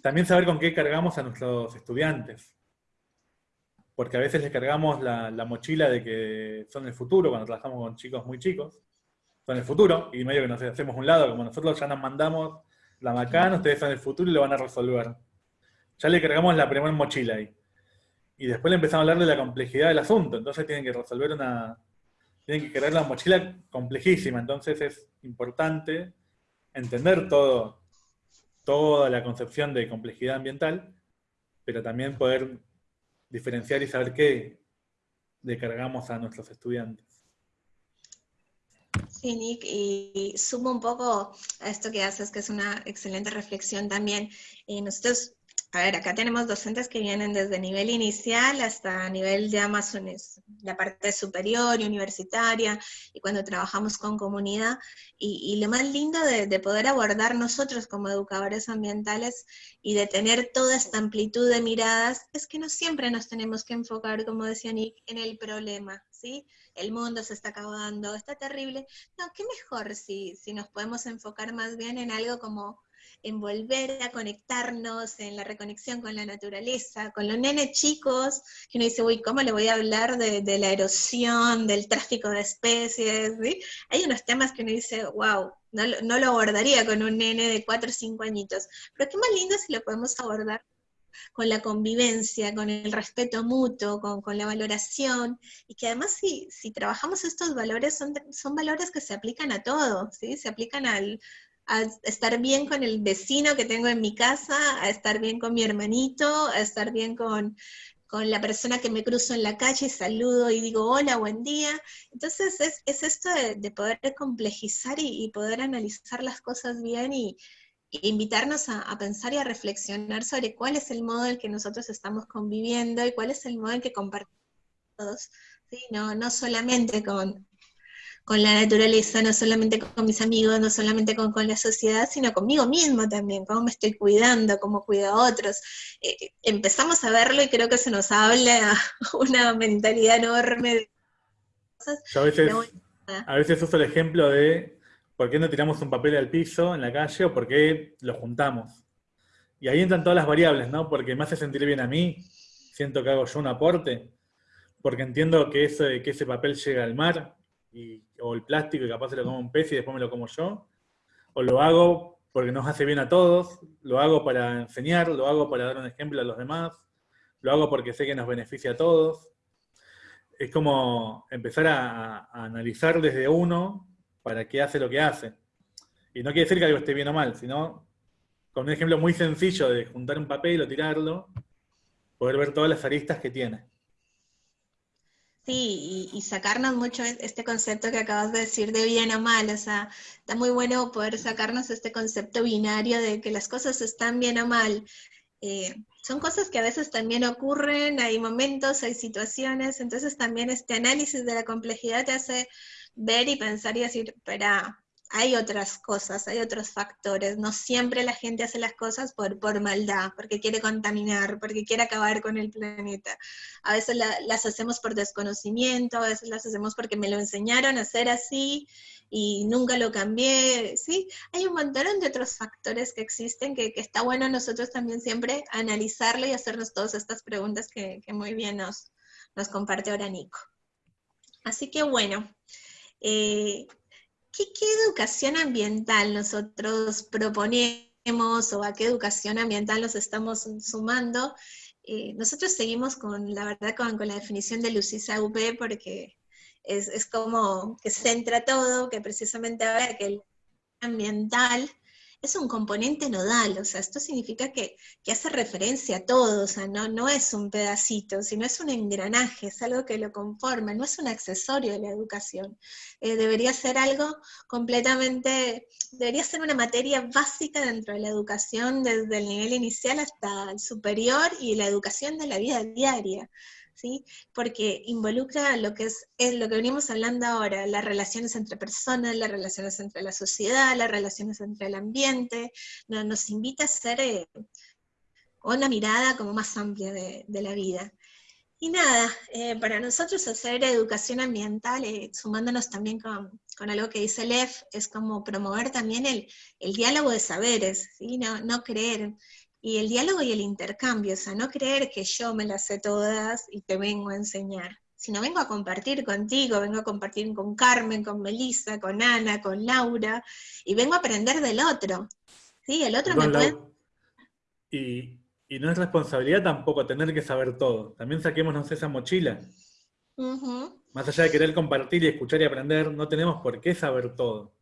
También saber con qué cargamos a nuestros estudiantes. Porque a veces les cargamos la, mochila de que son el futuro, cuando trabajamos con chicos muy chicos. Son el futuro, y medio que nos hacemos un lado, como nosotros ya nos mandamos la macana, ustedes son el futuro y lo van a resolver. Ya le cargamos la primera mochila ahí. Y después le empezamos a hablar de la complejidad del asunto, entonces tienen que resolver una, tienen que crear la mochila complejísima, entonces es importante entender todo, toda la concepción de complejidad ambiental, pero también poder diferenciar y saber qué le cargamos a nuestros estudiantes. Sí, Nick, y sumo un poco a esto que haces, que es una excelente reflexión también. Eh, nosotros a ver, acá tenemos docentes que vienen desde nivel inicial hasta nivel de Amazones, la parte superior y universitaria, y cuando trabajamos con comunidad. Y, lo más lindo de, poder abordar nosotros como educadores ambientales y de tener toda esta amplitud de miradas es que no siempre nos tenemos que enfocar, como decía Nick, en el problema, ¿sí? El mundo se está acabando, está terrible. No, qué mejor si, si nos podemos enfocar más bien en algo como en volver a conectarnos, en la reconexión con la naturaleza, con los nenes chicos, que uno dice, uy, ¿cómo le voy a hablar de, la erosión, del tráfico de especies? Hay unos temas que uno dice, wow, no, lo abordaría con un nene de 4 o 5 añitos, pero qué más lindo si lo podemos abordar con la convivencia, con el respeto mutuo, con, la valoración, y que además si, si trabajamos estos valores, son, son valores que se aplican a todo, ¿sí? se aplican al, a estar bien con el vecino que tengo en mi casa, a estar bien con mi hermanito, a estar bien con, la persona que me cruzo en la calle, saludo y digo hola, buen día. Entonces es, esto de, poder complejizar y, poder analizar las cosas bien y, invitarnos a, pensar y a reflexionar sobre cuál es el modo en que nosotros estamos conviviendo y cuál es el modo en que compartimos. No, no solamente con, con la naturaleza, no solamente con mis amigos, no solamente con, la sociedad, sino conmigo mismo también, cómo me estoy cuidando, cómo cuido a otros. Eh, empezamos a verlo y creo que se nos habla una mentalidad enorme de cosas. Yo a veces, a veces uso el ejemplo de por qué no tiramos un papel al piso en la calle o por qué lo juntamos. Y ahí entran todas las variables, ¿no? Porque me hace sentir bien a mí, siento que hago yo un aporte, porque entiendo que, ese, que ese papel llega al mar, o el plástico y capaz se lo como un pez y después me lo como yo, o lo hago porque nos hace bien a todos, lo hago para enseñar, lo hago para dar un ejemplo a los demás, lo hago porque sé que nos beneficia a todos. Es como empezar a, analizar desde uno para qué hace lo que hace. Y no quiere decir que algo esté bien o mal, sino con un ejemplo muy sencillo de juntar un papel o tirarlo, poder ver todas las aristas que tiene. Y, sacarnos mucho este concepto que acabas de decir de bien o mal, o sea, está muy bueno poder sacarnos este concepto binario de que las cosas están bien o mal. Eh, son cosas que a veces también ocurren, hay momentos, hay situaciones, entonces también este análisis de la complejidad te hace ver y pensar y decir, espera, hay otras cosas, hay otros factores. No siempre la gente hace las cosas por, por maldad, porque quiere contaminar, porque quiere acabar con el planeta. A veces las hacemos por desconocimiento, a veces las hacemos porque me lo enseñaron a hacer así y nunca lo cambié, ¿sí? Hay un montón de otros factores que existen que, está bueno nosotros también siempre analizarlo y hacernos todas estas preguntas que, muy bien nos, nos comparte ahora Nico. Así que bueno, eh, ¿qué, educación ambiental nosotros proponemos o a qué educación ambiental nos estamos sumando? Eh, nosotros seguimos con, la verdad, con, la definición de Lucisa UP porque es, es, como que centra todo, que precisamente ahora que el ambiental es un componente nodal, o sea, esto significa que, hace referencia a todo, o sea, no, no es un pedacito, sino es un engranaje, es algo que lo conforma, no es un accesorio de la educación. Eh, debería ser algo completamente, debería ser una materia básica dentro de la educación, desde el nivel inicial hasta el superior y la educación de la vida diaria. Porque involucra lo que es, lo que venimos hablando ahora, las relaciones entre personas, las relaciones entre la sociedad, las relaciones entre el ambiente, nos invita a hacer eh, una mirada como más amplia de, la vida. Y nada, eh, para nosotros hacer educación ambiental, eh, sumándonos también con, algo que dice Lev, es como promover también el, diálogo de saberes, ¿sí? no, no creer y el diálogo y el intercambio, o sea, no creer que yo me las sé todas y te vengo a enseñar, sino vengo a compartir contigo, vengo a compartir con Carmen, con Melissa, con Ana, con Laura, y vengo a aprender del otro. ¿Sí? El otro me puede... Y, no es responsabilidad tampoco tener que saber todo. También saquémonos esa mochila. Más allá de querer compartir y escuchar y aprender, no tenemos por qué saber todo.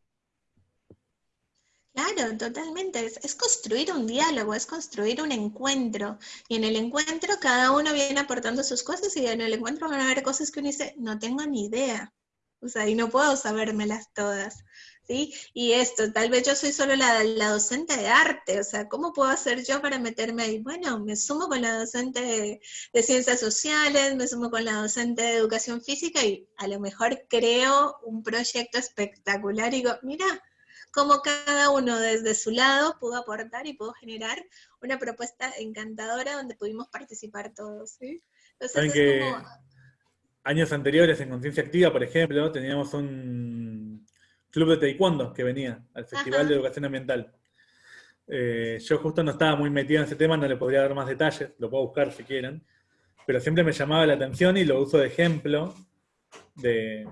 Claro, totalmente. Es, construir un diálogo, es construir un encuentro. Y en el encuentro cada uno viene aportando sus cosas y en el encuentro van a haber cosas que uno dice, no tengo ni idea. O sea, y no puedo sabérmelas todas. ¿Sí? Y esto, tal vez yo soy solo la, docente de arte, o sea, ¿cómo puedo hacer yo para meterme ahí? Bueno, me sumo con la docente de, de, ciencias sociales, me sumo con la docente de educación física y a lo mejor creo un proyecto espectacular y digo, mira, cómo cada uno desde su lado pudo aportar y pudo generar una propuesta encantadora donde pudimos participar todos. ¿sí? Entonces, años anteriores en Conciencia Activa, por ejemplo, teníamos un club de taekwondo que venía al Festival de Educación Ambiental. Eh, yo justo no estaba muy metido en ese tema, no le podría dar más detalles, lo puedo buscar si quieren, pero siempre me llamaba la atención y lo uso de ejemplo de,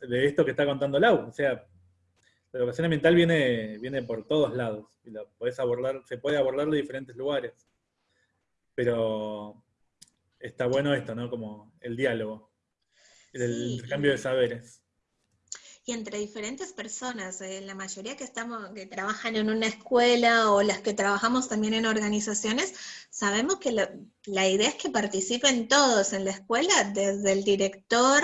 de esto que está contando Lau. O sea, la educación ambiental viene, viene por todos lados y la abordar, se puede abordar de diferentes lugares. Pero está bueno esto, ¿no? Como el diálogo, el intercambio de saberes. y entre diferentes personas. Eh, la mayoría que, estamos, que trabajan en una escuela o las que trabajamos también en organizaciones, sabemos que la idea es que participen todos en la escuela, desde el director,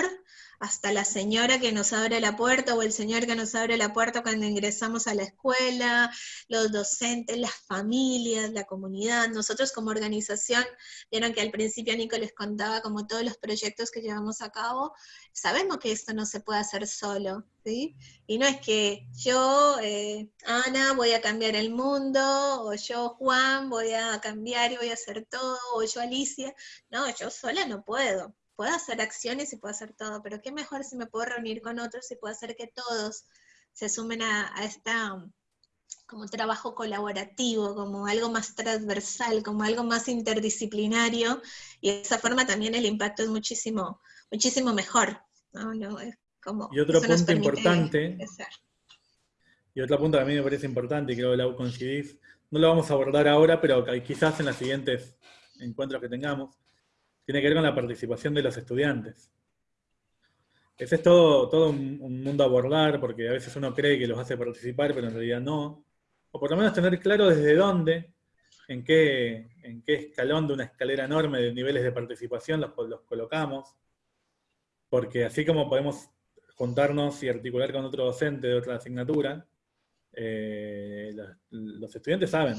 hasta la señora que nos abre la puerta o el señor que nos abre la puerta cuando ingresamos a la escuela, los docentes, las familias, la comunidad. Nosotros como organización, vieron que al principio Nico les contaba como todos los proyectos que llevamos a cabo, sabemos que esto no se puede hacer solo, ¿sí? Y no es que yo, eh, Ana, voy a cambiar el mundo, o yo, Juan, voy a cambiar y voy a hacer todo, o yo, Alicia. No, yo sola no puedo puedo hacer acciones y puedo hacer todo, pero qué mejor si me puedo reunir con otros y puedo hacer que todos se sumen a, a esta como trabajo colaborativo, como algo más transversal, como algo más interdisciplinario, y de esa forma también el impacto es muchísimo, muchísimo mejor. como, y otro punto importante, y otro punto que a mí me parece importante, y creo que la coincidís, no lo vamos a abordar ahora, pero quizás en los siguientes encuentros que tengamos, tiene que ver con la participación de los estudiantes. Ese es todo, un, mundo a abordar, porque a veces uno cree que los hace participar, pero en realidad no. O por lo menos tener claro desde dónde, en qué, escalón de una escalera enorme de niveles de participación los, colocamos. Porque así como podemos juntarnos y articular con otro docente de otra asignatura, eh, los, estudiantes saben,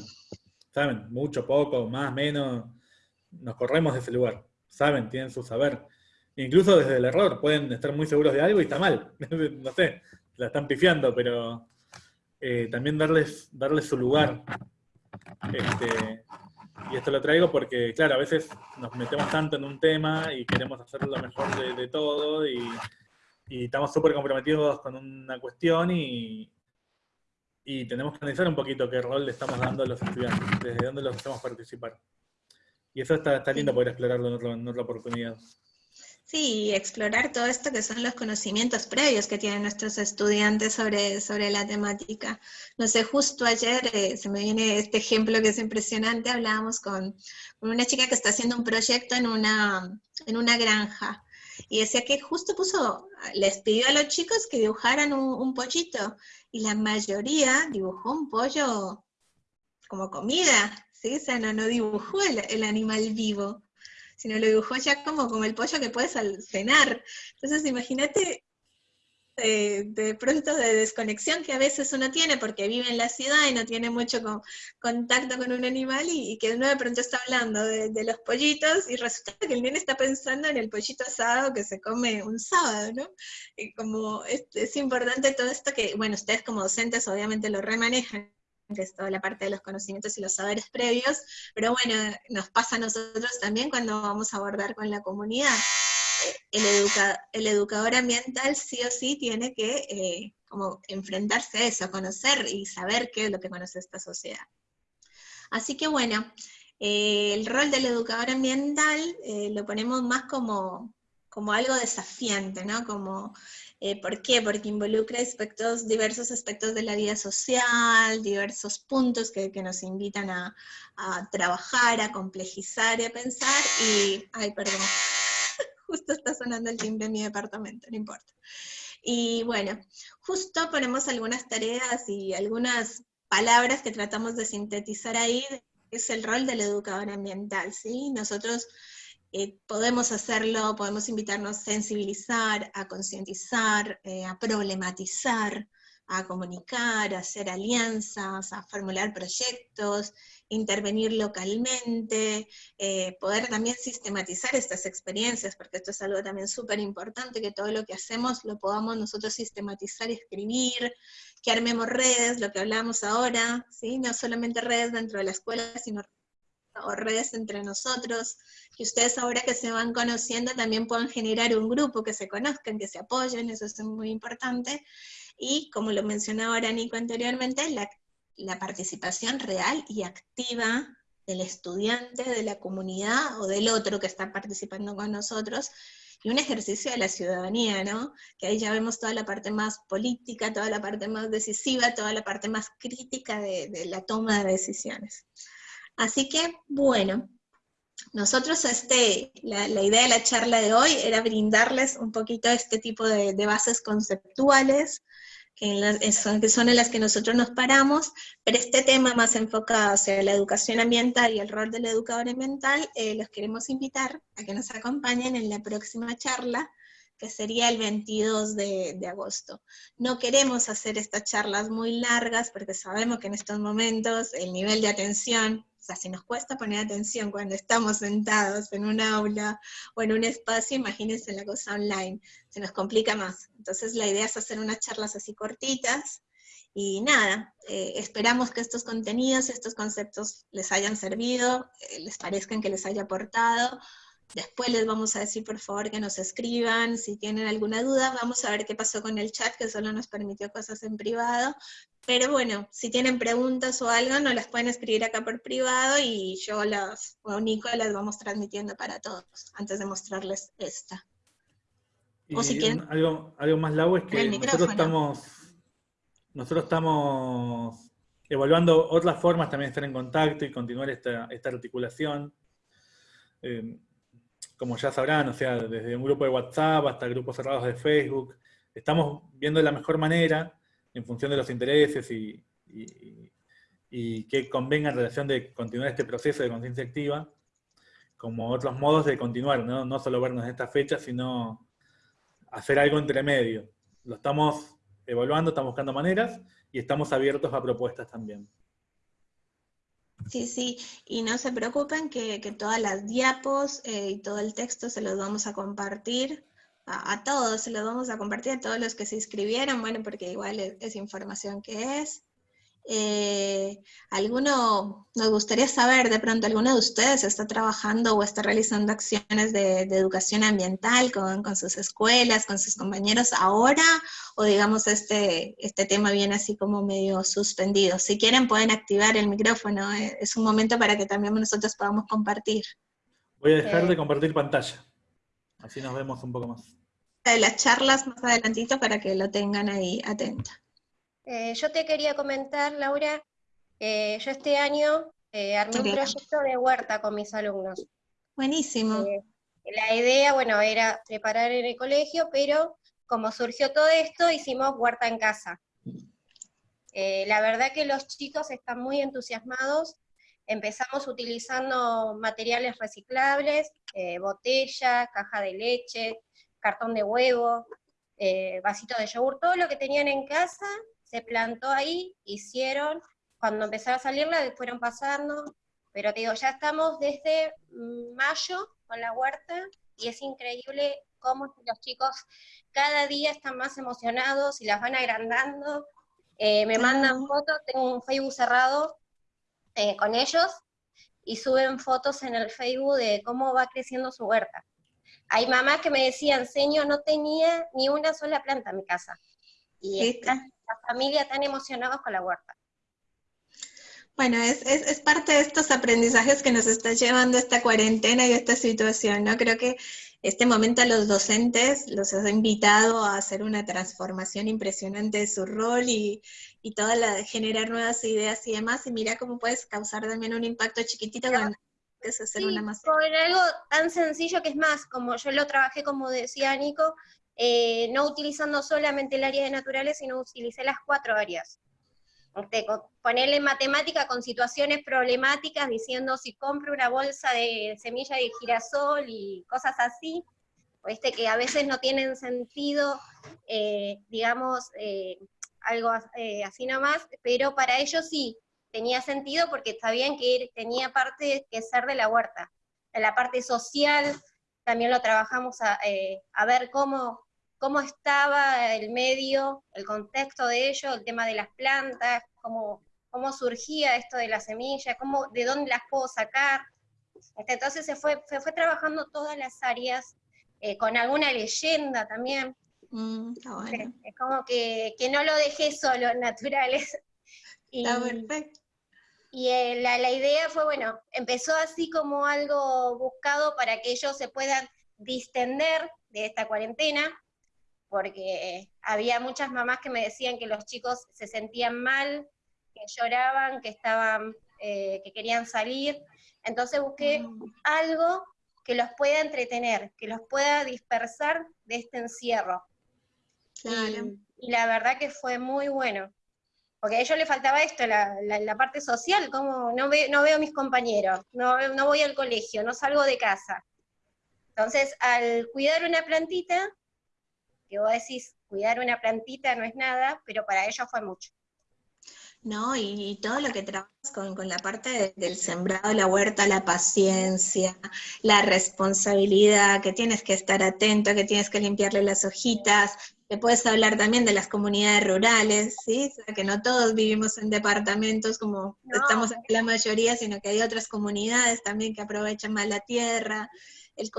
saben, mucho, poco, más, menos, nos corremos de ese lugar saben, tienen su saber. Incluso desde el error, pueden estar muy seguros de algo y está mal. no sé, la están pifiando, pero eh, también darles, darles su lugar. Este, y esto lo traigo porque, claro, a veces nos metemos tanto en un tema y queremos hacer lo mejor de, todo y, y estamos súper comprometidos con una cuestión y, y tenemos que analizar un poquito qué rol le estamos dando a los estudiantes, desde dónde los hacemos participar. Y eso está, está lindo poder explorarlo en, otra oportunidad. Sí, explorar todo esto que son los conocimientos previos que tienen nuestros estudiantes sobre, sobre la temática. No sé, justo ayer eh, se me viene este ejemplo que es impresionante, hablábamos con, una chica que está haciendo un proyecto en una, en una granja, y decía que justo puso, les pidió a los chicos que dibujaran un, un pollito, y la mayoría dibujó un pollo como comida, ¿sí? O sea, no, dibujó el, animal vivo, sino lo dibujó ya como, como el pollo que puedes cenar. Entonces, imagínate eh, de, pronto de desconexión que a veces uno tiene porque vive en la ciudad y no tiene mucho contacto con un animal y, que uno de pronto está hablando de, los pollitos y resulta que el nene está pensando en el pollito asado que se come un sábado, ¿no? Y como es, es importante todo esto que, bueno, ustedes como docentes obviamente lo remanejan que es toda la parte de los conocimientos y los saberes previos, pero bueno, nos pasa a nosotros también cuando vamos a abordar con la comunidad. El, el educador ambiental sí o sí tiene que eh, como enfrentarse a eso, conocer y saber qué es lo que conoce esta sociedad. Así que bueno, eh, el rol del educador ambiental eh, lo ponemos más como, como algo desafiante, ¿no? Como eh, ¿Por qué? Porque involucra aspectos, diversos aspectos de la vida social, diversos puntos que, nos invitan a, trabajar, a complejizar y a pensar. Y, ay, perdón, justo está sonando el timbre en mi departamento, no importa. Y bueno, justo ponemos algunas tareas y algunas palabras que tratamos de sintetizar ahí, es el rol del educador ambiental, ¿sí? Nosotros eh, podemos hacerlo, podemos invitarnos a sensibilizar, a concientizar, eh, a problematizar, a comunicar, a hacer alianzas, a formular proyectos, intervenir localmente, eh, poder también sistematizar estas experiencias, porque esto es algo también súper importante, que todo lo que hacemos lo podamos nosotros sistematizar escribir, que armemos redes, lo que hablamos ahora, ¿sí? no solamente redes dentro de la escuela, sino o redes entre nosotros, que ustedes ahora que se van conociendo también puedan generar un grupo, que se conozcan, que se apoyen, eso es muy importante. Y como lo mencionaba Nico anteriormente, la, participación real y activa del estudiante, de la comunidad o del otro que está participando con nosotros, y un ejercicio de la ciudadanía, ¿no? Que ahí ya vemos toda la parte más política, toda la parte más decisiva, toda la parte más crítica de la toma de decisiones. Así que, bueno, nosotros, este, la, idea de la charla de hoy era brindarles un poquito este tipo de, bases conceptuales, que, son, que, son, en las que nosotros nos paramos, pero este tema más enfocado hacia la educación ambiental y el rol del educador ambiental, eh, los queremos invitar a que nos acompañen en la próxima charla, que sería el 22 de, de, agosto. No queremos hacer estas charlas muy largas porque sabemos que en estos momentos el nivel de atención si nos cuesta poner atención cuando estamos sentados en un aula o en un espacio, imagínense la cosa online, se nos complica más. Entonces la idea es hacer unas charlas así cortitas, y nada, eh, esperamos que estos contenidos, estos conceptos les hayan servido, eh, les parezcan que les haya aportado, Después les vamos a decir, por favor, que nos escriban, si tienen alguna duda, vamos a ver qué pasó con el chat, que solo nos permitió cosas en privado, pero bueno, si tienen preguntas o algo, nos las pueden escribir acá por privado, y yo las, o Nico las vamos transmitiendo para todos, antes de mostrarles esta. o si quieren... Algo, algo más largo es que nosotros estamos, nosotros estamos evaluando otras formas también de estar en contacto y continuar esta, esta articulación. Eh, como ya sabrán, o sea, desde un grupo de WhatsApp hasta grupos cerrados de Facebook, estamos viendo la mejor manera, en función de los intereses y, que convenga en relación de continuar este proceso de conciencia activa, como otros modos de continuar, ¿no? no solo vernos en esta fecha, sino hacer algo entre medio. Lo estamos evaluando, estamos buscando maneras y estamos abiertos a propuestas también. Sí, sí, y no se preocupen que, todas las diapos eh, y todo el texto se los vamos a compartir a, a, todos, se los vamos a compartir a todos los que se inscribieron, bueno, porque igual es información que es. Eh, ¿Alguno, nos gustaría saber, de pronto, alguno de ustedes está trabajando o está realizando acciones de, educación ambiental con, sus escuelas, con sus compañeros ahora? ¿O digamos este, este tema viene así como medio suspendido? Si quieren pueden activar el micrófono, eh, es un momento para que también nosotros podamos compartir. Voy a dejar de compartir pantalla, así nos vemos un poco más. De las charlas más adelantito para que lo tengan ahí atento. Eh, yo te quería comentar, Laura, yo este año eh, armé un proyecto de huerta con mis alumnos. Buenísimo. Eh, la idea, bueno, era preparar en el colegio, pero como surgió todo esto, hicimos huerta en casa. la verdad que los chicos están muy entusiasmados. Empezamos utilizando materiales reciclables, botella, caja de leche, cartón de huevo, vasito de yogur, todo lo que tenían en casa, se plantó ahí, hicieron, cuando empezaron a salir la fueron pasando, pero te digo, ya estamos desde mayo con la huerta y es increíble cómo los chicos cada día están más emocionados y las van agrandando. Eh, me mandan fotos, tengo un Facebook cerrado eh, con ellos y suben fotos en el Facebook de cómo va creciendo su huerta. Hay mamás que me decían, señor, no tenía ni una sola planta en mi casa. Y la familia tan emocionados con la huerta. Bueno, es, parte de estos aprendizajes que nos está llevando esta cuarentena y esta situación, ¿no? Creo que este momento a los docentes los ha invitado a hacer una transformación impresionante de su rol y, y toda la generar nuevas ideas y demás, y mira cómo puedes causar también un impacto chiquitito con es hacer una masa. Con algo tan sencillo que es más, como yo lo trabajé, como decía Nico, eh, no utilizando solamente el área de naturales, sino utilicé las cuatro áreas. Este, ponerle matemática con situaciones problemáticas, diciendo si compro una bolsa de semilla de girasol y cosas así, este, que a veces no tienen sentido, eh, digamos, eh, algo así nomás, pero para ellos sí, tenía sentido porque sabían que tenía parte que ser de la huerta. En la parte social también lo trabajamos a, a ver cómo, cómo estaba el medio, el contexto de ello, el tema de las plantas, cómo, cómo surgía esto de la semilla, cómo, de dónde las puedo sacar. Este, entonces se fue, se fue trabajando todas las áreas, eh, con alguna leyenda también. Mm, es como que, no lo dejé solo, naturales. Y, está perfecto. Y eh, la, la idea fue, bueno, empezó así como algo buscado para que ellos se puedan distender de esta cuarentena, porque había muchas mamás que me decían que los chicos se sentían mal, que lloraban, que estaban eh, que querían salir. Entonces busqué mm. algo que los pueda entretener, que los pueda dispersar de este encierro. Y, la verdad que fue muy bueno. Porque a ellos les faltaba esto, la, parte social, como no, no veo a mis compañeros, no, no voy al colegio, no salgo de casa. Entonces, al cuidar una plantita, que vos decís, cuidar una plantita no es nada, pero para ellos fue mucho. ¿no? Y, todo lo que trabajas con, la parte del sembrado, la huerta, la paciencia, la responsabilidad, que tienes que estar atento, que tienes que limpiarle las hojitas, que puedes hablar también de las comunidades rurales, ¿sí? O sea, que no todos vivimos en departamentos como estamos aquí la mayoría, sino que hay otras comunidades también que aprovechan más la tierra, el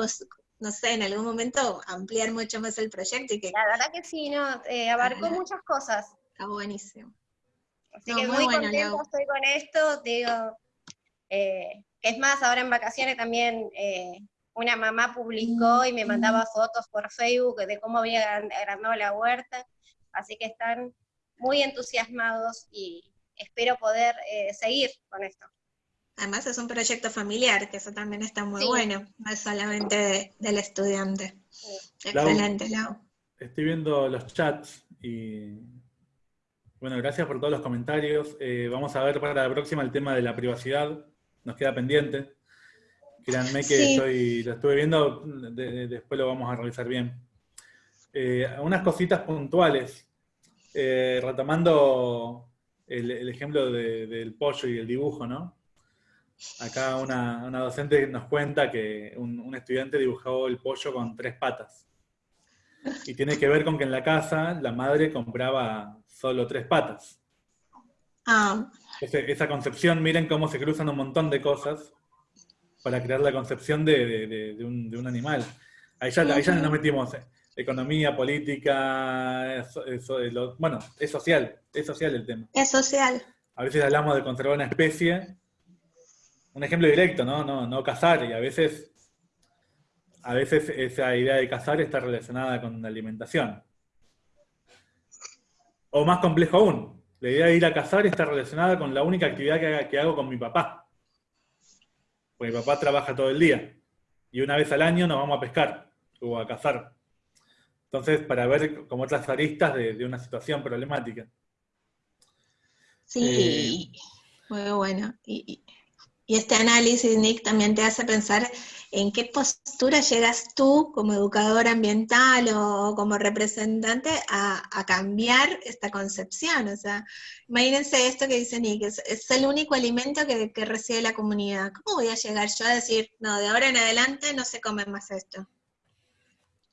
no sé, en algún momento ampliar mucho más el proyecto y que... La verdad que sí, no, eh, abarcó muchas cosas. Está buenísimo. Así que muy, contenta estoy con esto, digo, eh, es más, ahora en vacaciones también eh, una mamá publicó y me mandaba fotos por Facebook de cómo había agrandado la huerta, así que están muy entusiasmados y espero poder eh, seguir con esto. Además es un proyecto familiar, que eso también está muy bueno, no es solamente del estudiante. Excelente, Lau. Estoy viendo los chats y bueno, gracias por todos los comentarios. Eh, vamos a ver para la próxima el tema de la privacidad. Nos queda pendiente. Créanme que lo estuve viendo, después lo vamos a revisar bien. Eh, unas cositas puntuales. Eh, retomando el, ejemplo del pollo y el dibujo, ¿no? Acá una, docente nos cuenta que un estudiante dibujó el pollo con tres patas. Y tiene que ver con que en la casa la madre compraba solo tres patas. Ah. esa concepción, miren cómo se cruzan un montón de cosas para crear la concepción de, un, animal. Ahí ya, ahí ya nos metimos economía, política, bueno, es social, es social el tema. Es social. A veces hablamos de conservar una especie, un ejemplo directo, ¿no? No, no cazar, y a veces a veces esa idea de cazar está relacionada con la alimentación. O más complejo aún, la idea de ir a cazar está relacionada con la única actividad que, hago con mi papá. Porque mi papá trabaja todo el día. Y una vez al año nos vamos a pescar o a cazar. Entonces, para ver como otras aristas de, una situación problemática. Sí, eh, muy bueno. y, este análisis, Nick, también te hace pensar en qué postura llegas tú como educador ambiental o como representante a, cambiar esta concepción. O sea, imagínense esto que dice Nick, es, el único alimento que, que, recibe la comunidad. ¿Cómo voy a llegar yo a decir, no, de ahora en adelante no se come más esto?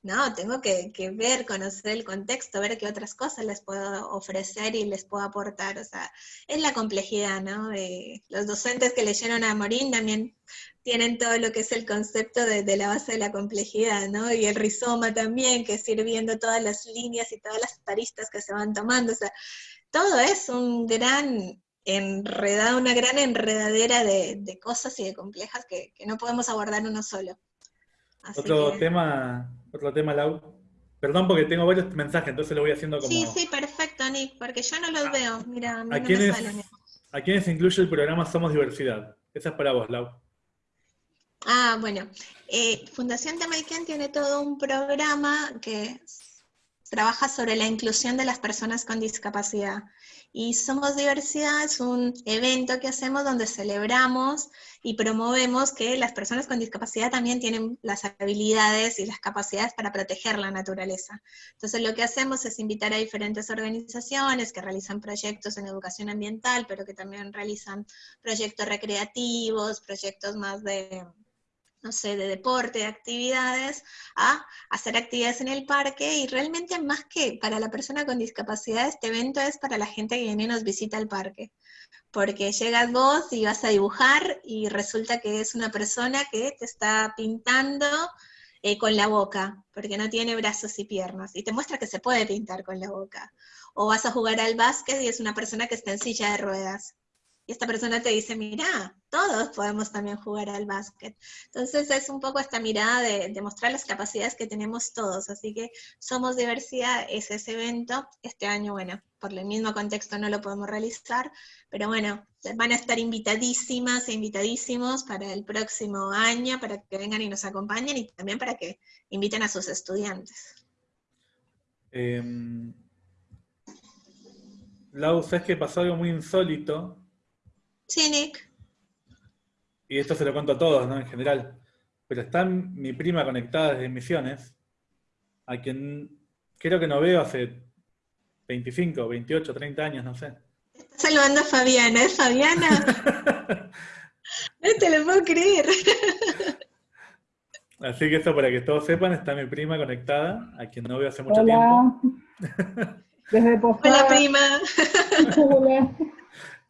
No, tengo que, ver, conocer el contexto, ver qué otras cosas les puedo ofrecer y les puedo aportar. O sea, es la complejidad, ¿no? los docentes que leyeron a Morín también tienen todo lo que es el concepto de, la base de la complejidad, ¿no? Y el rizoma también, que es ir viendo todas las líneas y todas las taristas que se van tomando. O sea, todo es un gran enredado, una gran enredadera de, cosas y de complejas que, no podemos abordar uno solo. Otro tema otro tema, Lau. Perdón porque tengo varios mensajes, entonces lo voy haciendo como... Sí, sí, perfecto, Nick, porque yo no los veo. Mira, a, mí ¿A quiénes incluye el programa Somos Diversidad? Esa es para vos, Lau. Ah, bueno. Eh, Fundación Tamaiken tiene todo un programa que trabaja sobre la inclusión de las personas con discapacidad. Y Somos Diversidad es un evento que hacemos donde celebramos y promovemos que las personas con discapacidad también tienen las habilidades y las capacidades para proteger la naturaleza. Entonces lo que hacemos es invitar a diferentes organizaciones que realizan proyectos en educación ambiental, pero que también realizan proyectos recreativos, proyectos más de no sé, de deporte, de actividades, a hacer actividades en el parque y realmente más que para la persona con discapacidad, este evento es para la gente que viene y nos visita al parque. Porque llegas vos y vas a dibujar y resulta que es una persona que te está pintando eh, con la boca, porque no tiene brazos y piernas, y te muestra que se puede pintar con la boca. O vas a jugar al básquet y es una persona que está en silla de ruedas y esta persona te dice, mira, todos podemos también jugar al básquet. Entonces es un poco esta mirada de, de, mostrar las capacidades que tenemos todos, así que Somos Diversidad es ese evento. Este año, bueno, por el mismo contexto no lo podemos realizar, pero bueno, van a estar invitadísimas e invitadísimos para el próximo año, para que vengan y nos acompañen y también para que inviten a sus estudiantes. Eh, Lau, ¿sabes que pasó algo muy insólito? Sí, Nick. Y esto se lo cuento a todos, ¿no? En general. Pero está mi prima conectada desde Misiones, a quien creo que no veo hace 25, 28, 30 años, no sé. Está saludando a Fabiana, ¿es Fabiana? no te lo puedo creer. Así que esto para que todos sepan, está mi prima conectada, a quien no veo hace mucho tiempo. Desde Hola prima. Hola.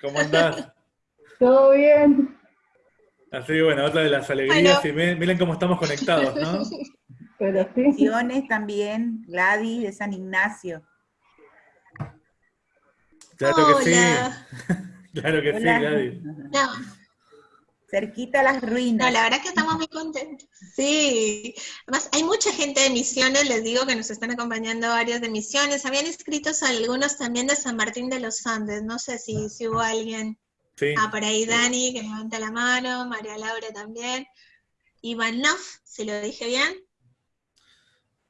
¿Cómo andás? ¿Todo bien? Así que bueno, otra de las alegrías, y miren cómo estamos conectados, ¿no? Pero sí. también, Gladys de San Ignacio. Claro que sí. claro que sí, Gladys. No. Cerquita a las ruinas. No, la verdad es que estamos muy contentos. Sí. Además, hay mucha gente de Misiones, les digo que nos están acompañando varios de Misiones. Habían inscritos algunos también de San Martín de los Andes. No sé si, si hubo alguien. Sí. Ah, por ahí Dani, que levanta la mano, María Laura también. Ivanov, si lo dije bien.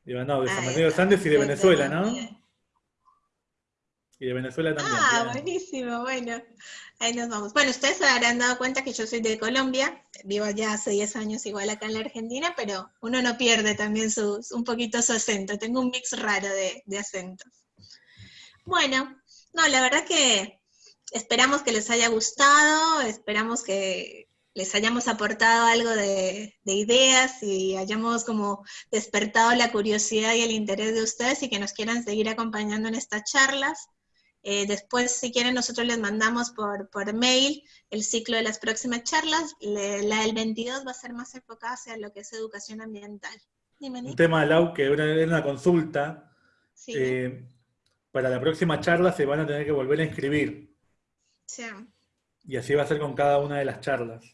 Ivanov, de San Martín de los Andes y de Venezuela, ¿no? Y de Venezuela también. Ah, buenísimo, bueno. Ahí nos vamos. Bueno, ustedes se habrán dado cuenta que yo soy de Colombia, vivo ya hace 10 años igual acá en la Argentina, pero uno no pierde también su, un poquito su acento, tengo un mix raro de, de acentos. Bueno, no, la verdad que esperamos que les haya gustado, esperamos que les hayamos aportado algo de, de, ideas y hayamos como despertado la curiosidad y el interés de ustedes y que nos quieran seguir acompañando en estas charlas. Eh, después, si quieren, nosotros les mandamos por, por mail el ciclo de las próximas charlas. Le, la del 22 va a ser más enfocada hacia lo que es educación ambiental. Dime, Un tema, Lau, que era una consulta. Sí. Eh, para la próxima charla se van a tener que volver a inscribir. Sí. Y así va a ser con cada una de las charlas.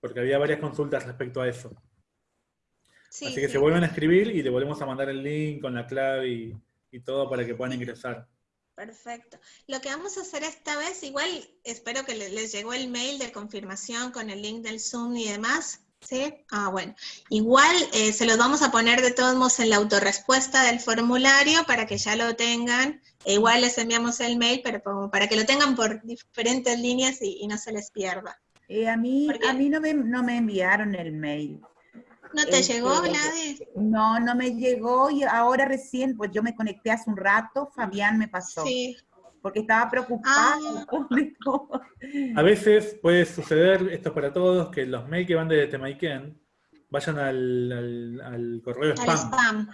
Porque había varias consultas respecto a eso. Sí, así que sí. se vuelven a escribir y le volvemos a mandar el link con la clave y, y todo para que puedan ingresar. Perfecto. Lo que vamos a hacer esta vez, igual espero que les llegó el mail de confirmación con el link del Zoom y demás. ¿Sí? Ah, bueno. Igual eh, se los vamos a poner de todos modos en la autorrespuesta del formulario para que ya lo tengan. E igual les enviamos el mail, pero como para que lo tengan por diferentes líneas y, y no se les pierda. Eh, a mí, a mí no, me, no me enviaron el mail. ¿No te Este, llegó, Gladys? No, no me llegó y ahora recién, pues yo me conecté hace un rato, Fabián me pasó. Sí. Porque estaba preocupada. Ah. A veces puede suceder, esto es para todos, que los mails que van de Temaiken vayan al, al, al correo Al spam, spam.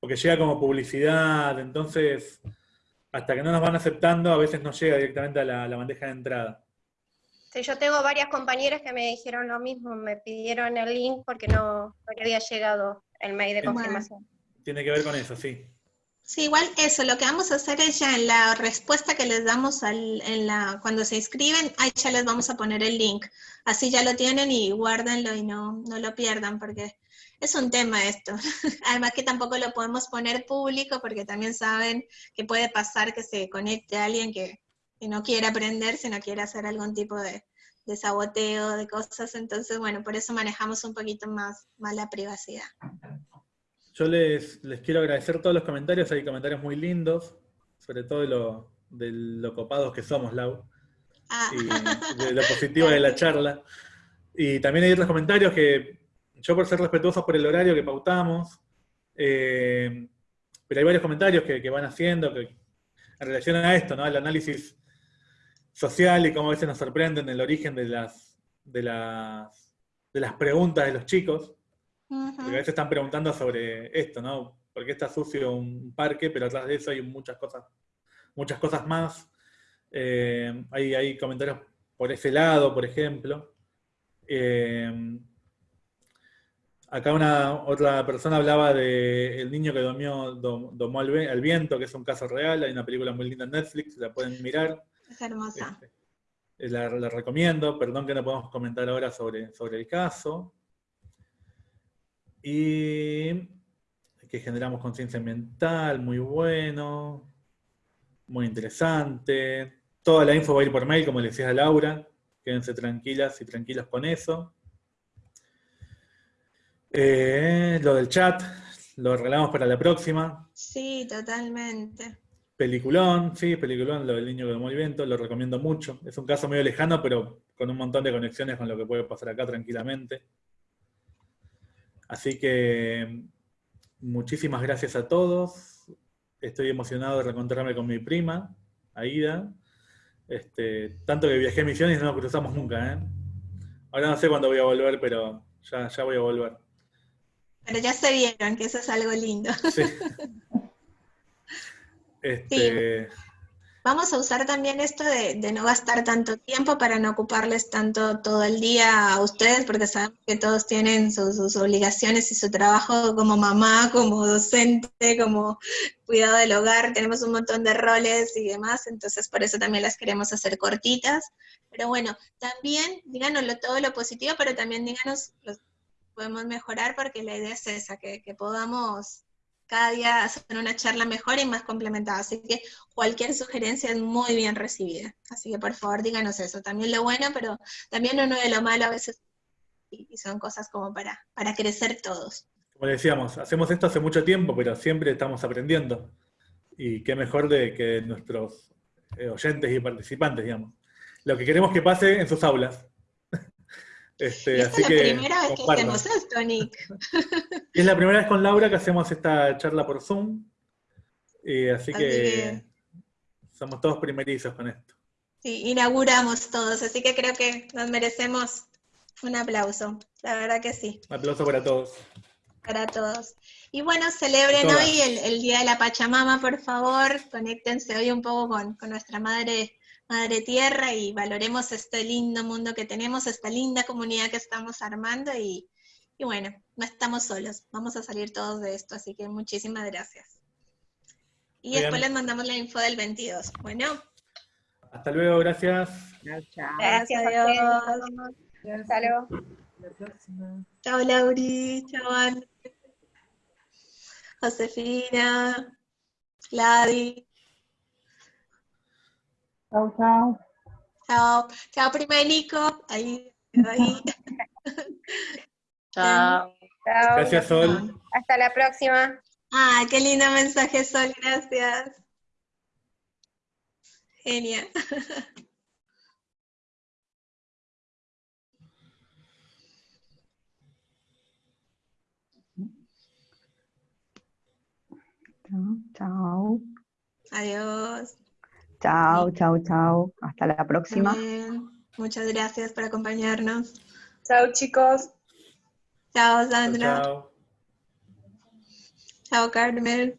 porque llega como publicidad, entonces hasta que no nos van aceptando, a veces no llega directamente a la, la bandeja de entrada. Sí, yo tengo varias compañeras que me dijeron lo mismo, me pidieron el link porque no, no le había llegado el mail de confirmación. Tiene que ver con eso, sí. Sí, igual eso, lo que vamos a hacer es ya en la respuesta que les damos al, en la, cuando se inscriben, ahí ya les vamos a poner el link. Así ya lo tienen y guárdenlo y no, no lo pierdan, porque es un tema esto. Además que tampoco lo podemos poner público, porque también saben que puede pasar que se conecte alguien que, que no quiere aprender, sino quiere hacer algún tipo de, de saboteo, de cosas. Entonces, bueno, por eso manejamos un poquito más, más la privacidad. Yo les, les quiero agradecer todos los comentarios, hay comentarios muy lindos, sobre todo de lo, de lo copados que somos, Lau, Ah, y de lo positivo de la charla. Y también hay otros comentarios que yo por ser respetuosos por el horario que pautamos, eh, pero hay varios comentarios que, que van haciendo que, en relación a esto, ¿no? Al análisis social y cómo a veces nos sorprenden el origen de las, de las, de las preguntas de los chicos. Porque a veces están preguntando sobre esto, ¿no? ¿Por qué está sucio un parque? Pero atrás de eso hay muchas cosas, muchas cosas más. Eh, hay, hay comentarios por ese lado, por ejemplo. Eh, acá una otra persona hablaba de el niño que domió, dom- domó al, viento, que es un caso real. Hay una película muy linda en Netflix, la pueden mirar. Es hermosa. Este, eh, la, la recomiendo, perdón que no podemos comentar ahora sobre, sobre el caso. Y que generamos conciencia ambiental, muy bueno, muy interesante. Toda la info va a ir por mail, como le decía a Laura. Quédense tranquilas y tranquilos con eso. Eh, lo del chat, lo arreglamos para la próxima. Sí, totalmente. Peliculón, sí, peliculón, lo del niño que tomó el viento, lo recomiendo mucho. Es un caso medio lejano, pero con un montón de conexiones con lo que puede pasar acá tranquilamente. Así que muchísimas gracias a todos. Estoy emocionado de reencontrarme con mi prima, Aida. Este, tanto que viajé a Misiones y no nos cruzamos nunca, ¿eh? Ahora no sé cuándo voy a volver, pero ya, ya voy a volver. Pero ya se vieron, que eso es algo lindo. Sí. Este, Vamos a usar también esto de, de no gastar tanto tiempo para no ocuparles tanto todo el día a ustedes, porque sabemos que todos tienen sus, sus obligaciones y su trabajo como mamá, como docente, como cuidado del hogar, tenemos un montón de roles y demás, entonces por eso también las queremos hacer cortitas. Pero bueno, también díganos todo lo positivo, pero también díganos podemos mejorar, porque la idea es esa, que, que podamos cada día hacer una charla mejor y más complementada. Así que cualquier sugerencia es muy bien recibida. Así que por favor díganos eso. También lo bueno, pero también uno de lo malo a veces, y son cosas como para, para crecer todos. como decíamos, hacemos esto hace mucho tiempo, pero siempre estamos aprendiendo. Y qué mejor de que nuestros eh, oyentes y participantes, digamos. Lo que queremos que pase en sus aulas. Este, Y esta así es la que primera vez que hacemos esto, Nick. Es la primera vez con Laura que hacemos esta charla por Zoom. Y así Así que que- somos todos primerizos con esto. Sí, inauguramos todos, así que creo que nos merecemos un aplauso. La verdad que sí. Un aplauso para todos. para todos. Y bueno, celebren hoy el, el Día de la Pachamama, por favor, conéctense hoy un poco con, con nuestra madre, madre tierra y valoremos este lindo mundo que tenemos, esta linda comunidad que estamos armando y, y bueno, no estamos solos, vamos a salir todos de esto, así que muchísimas gracias. Y después les mandamos la info del 22. Bueno, Hasta luego, gracias. Gracias a adiós. Hasta luego. La próxima. Chao Lauri, chao Ana, Josefina, Gladys. Chao, chao. Chao, chao Primerico, ahí, ahí. Chao. Chao. Gracias, Sol. Hasta la próxima. Ah, qué lindo mensaje, Sol, gracias. Genial. Chao. Adiós. Chao, chao, chao. Hasta la próxima. Bien. Muchas gracias por acompañarnos. Chao, chicos. Chao, Chao, Sandra. chao. Chao, Carmen.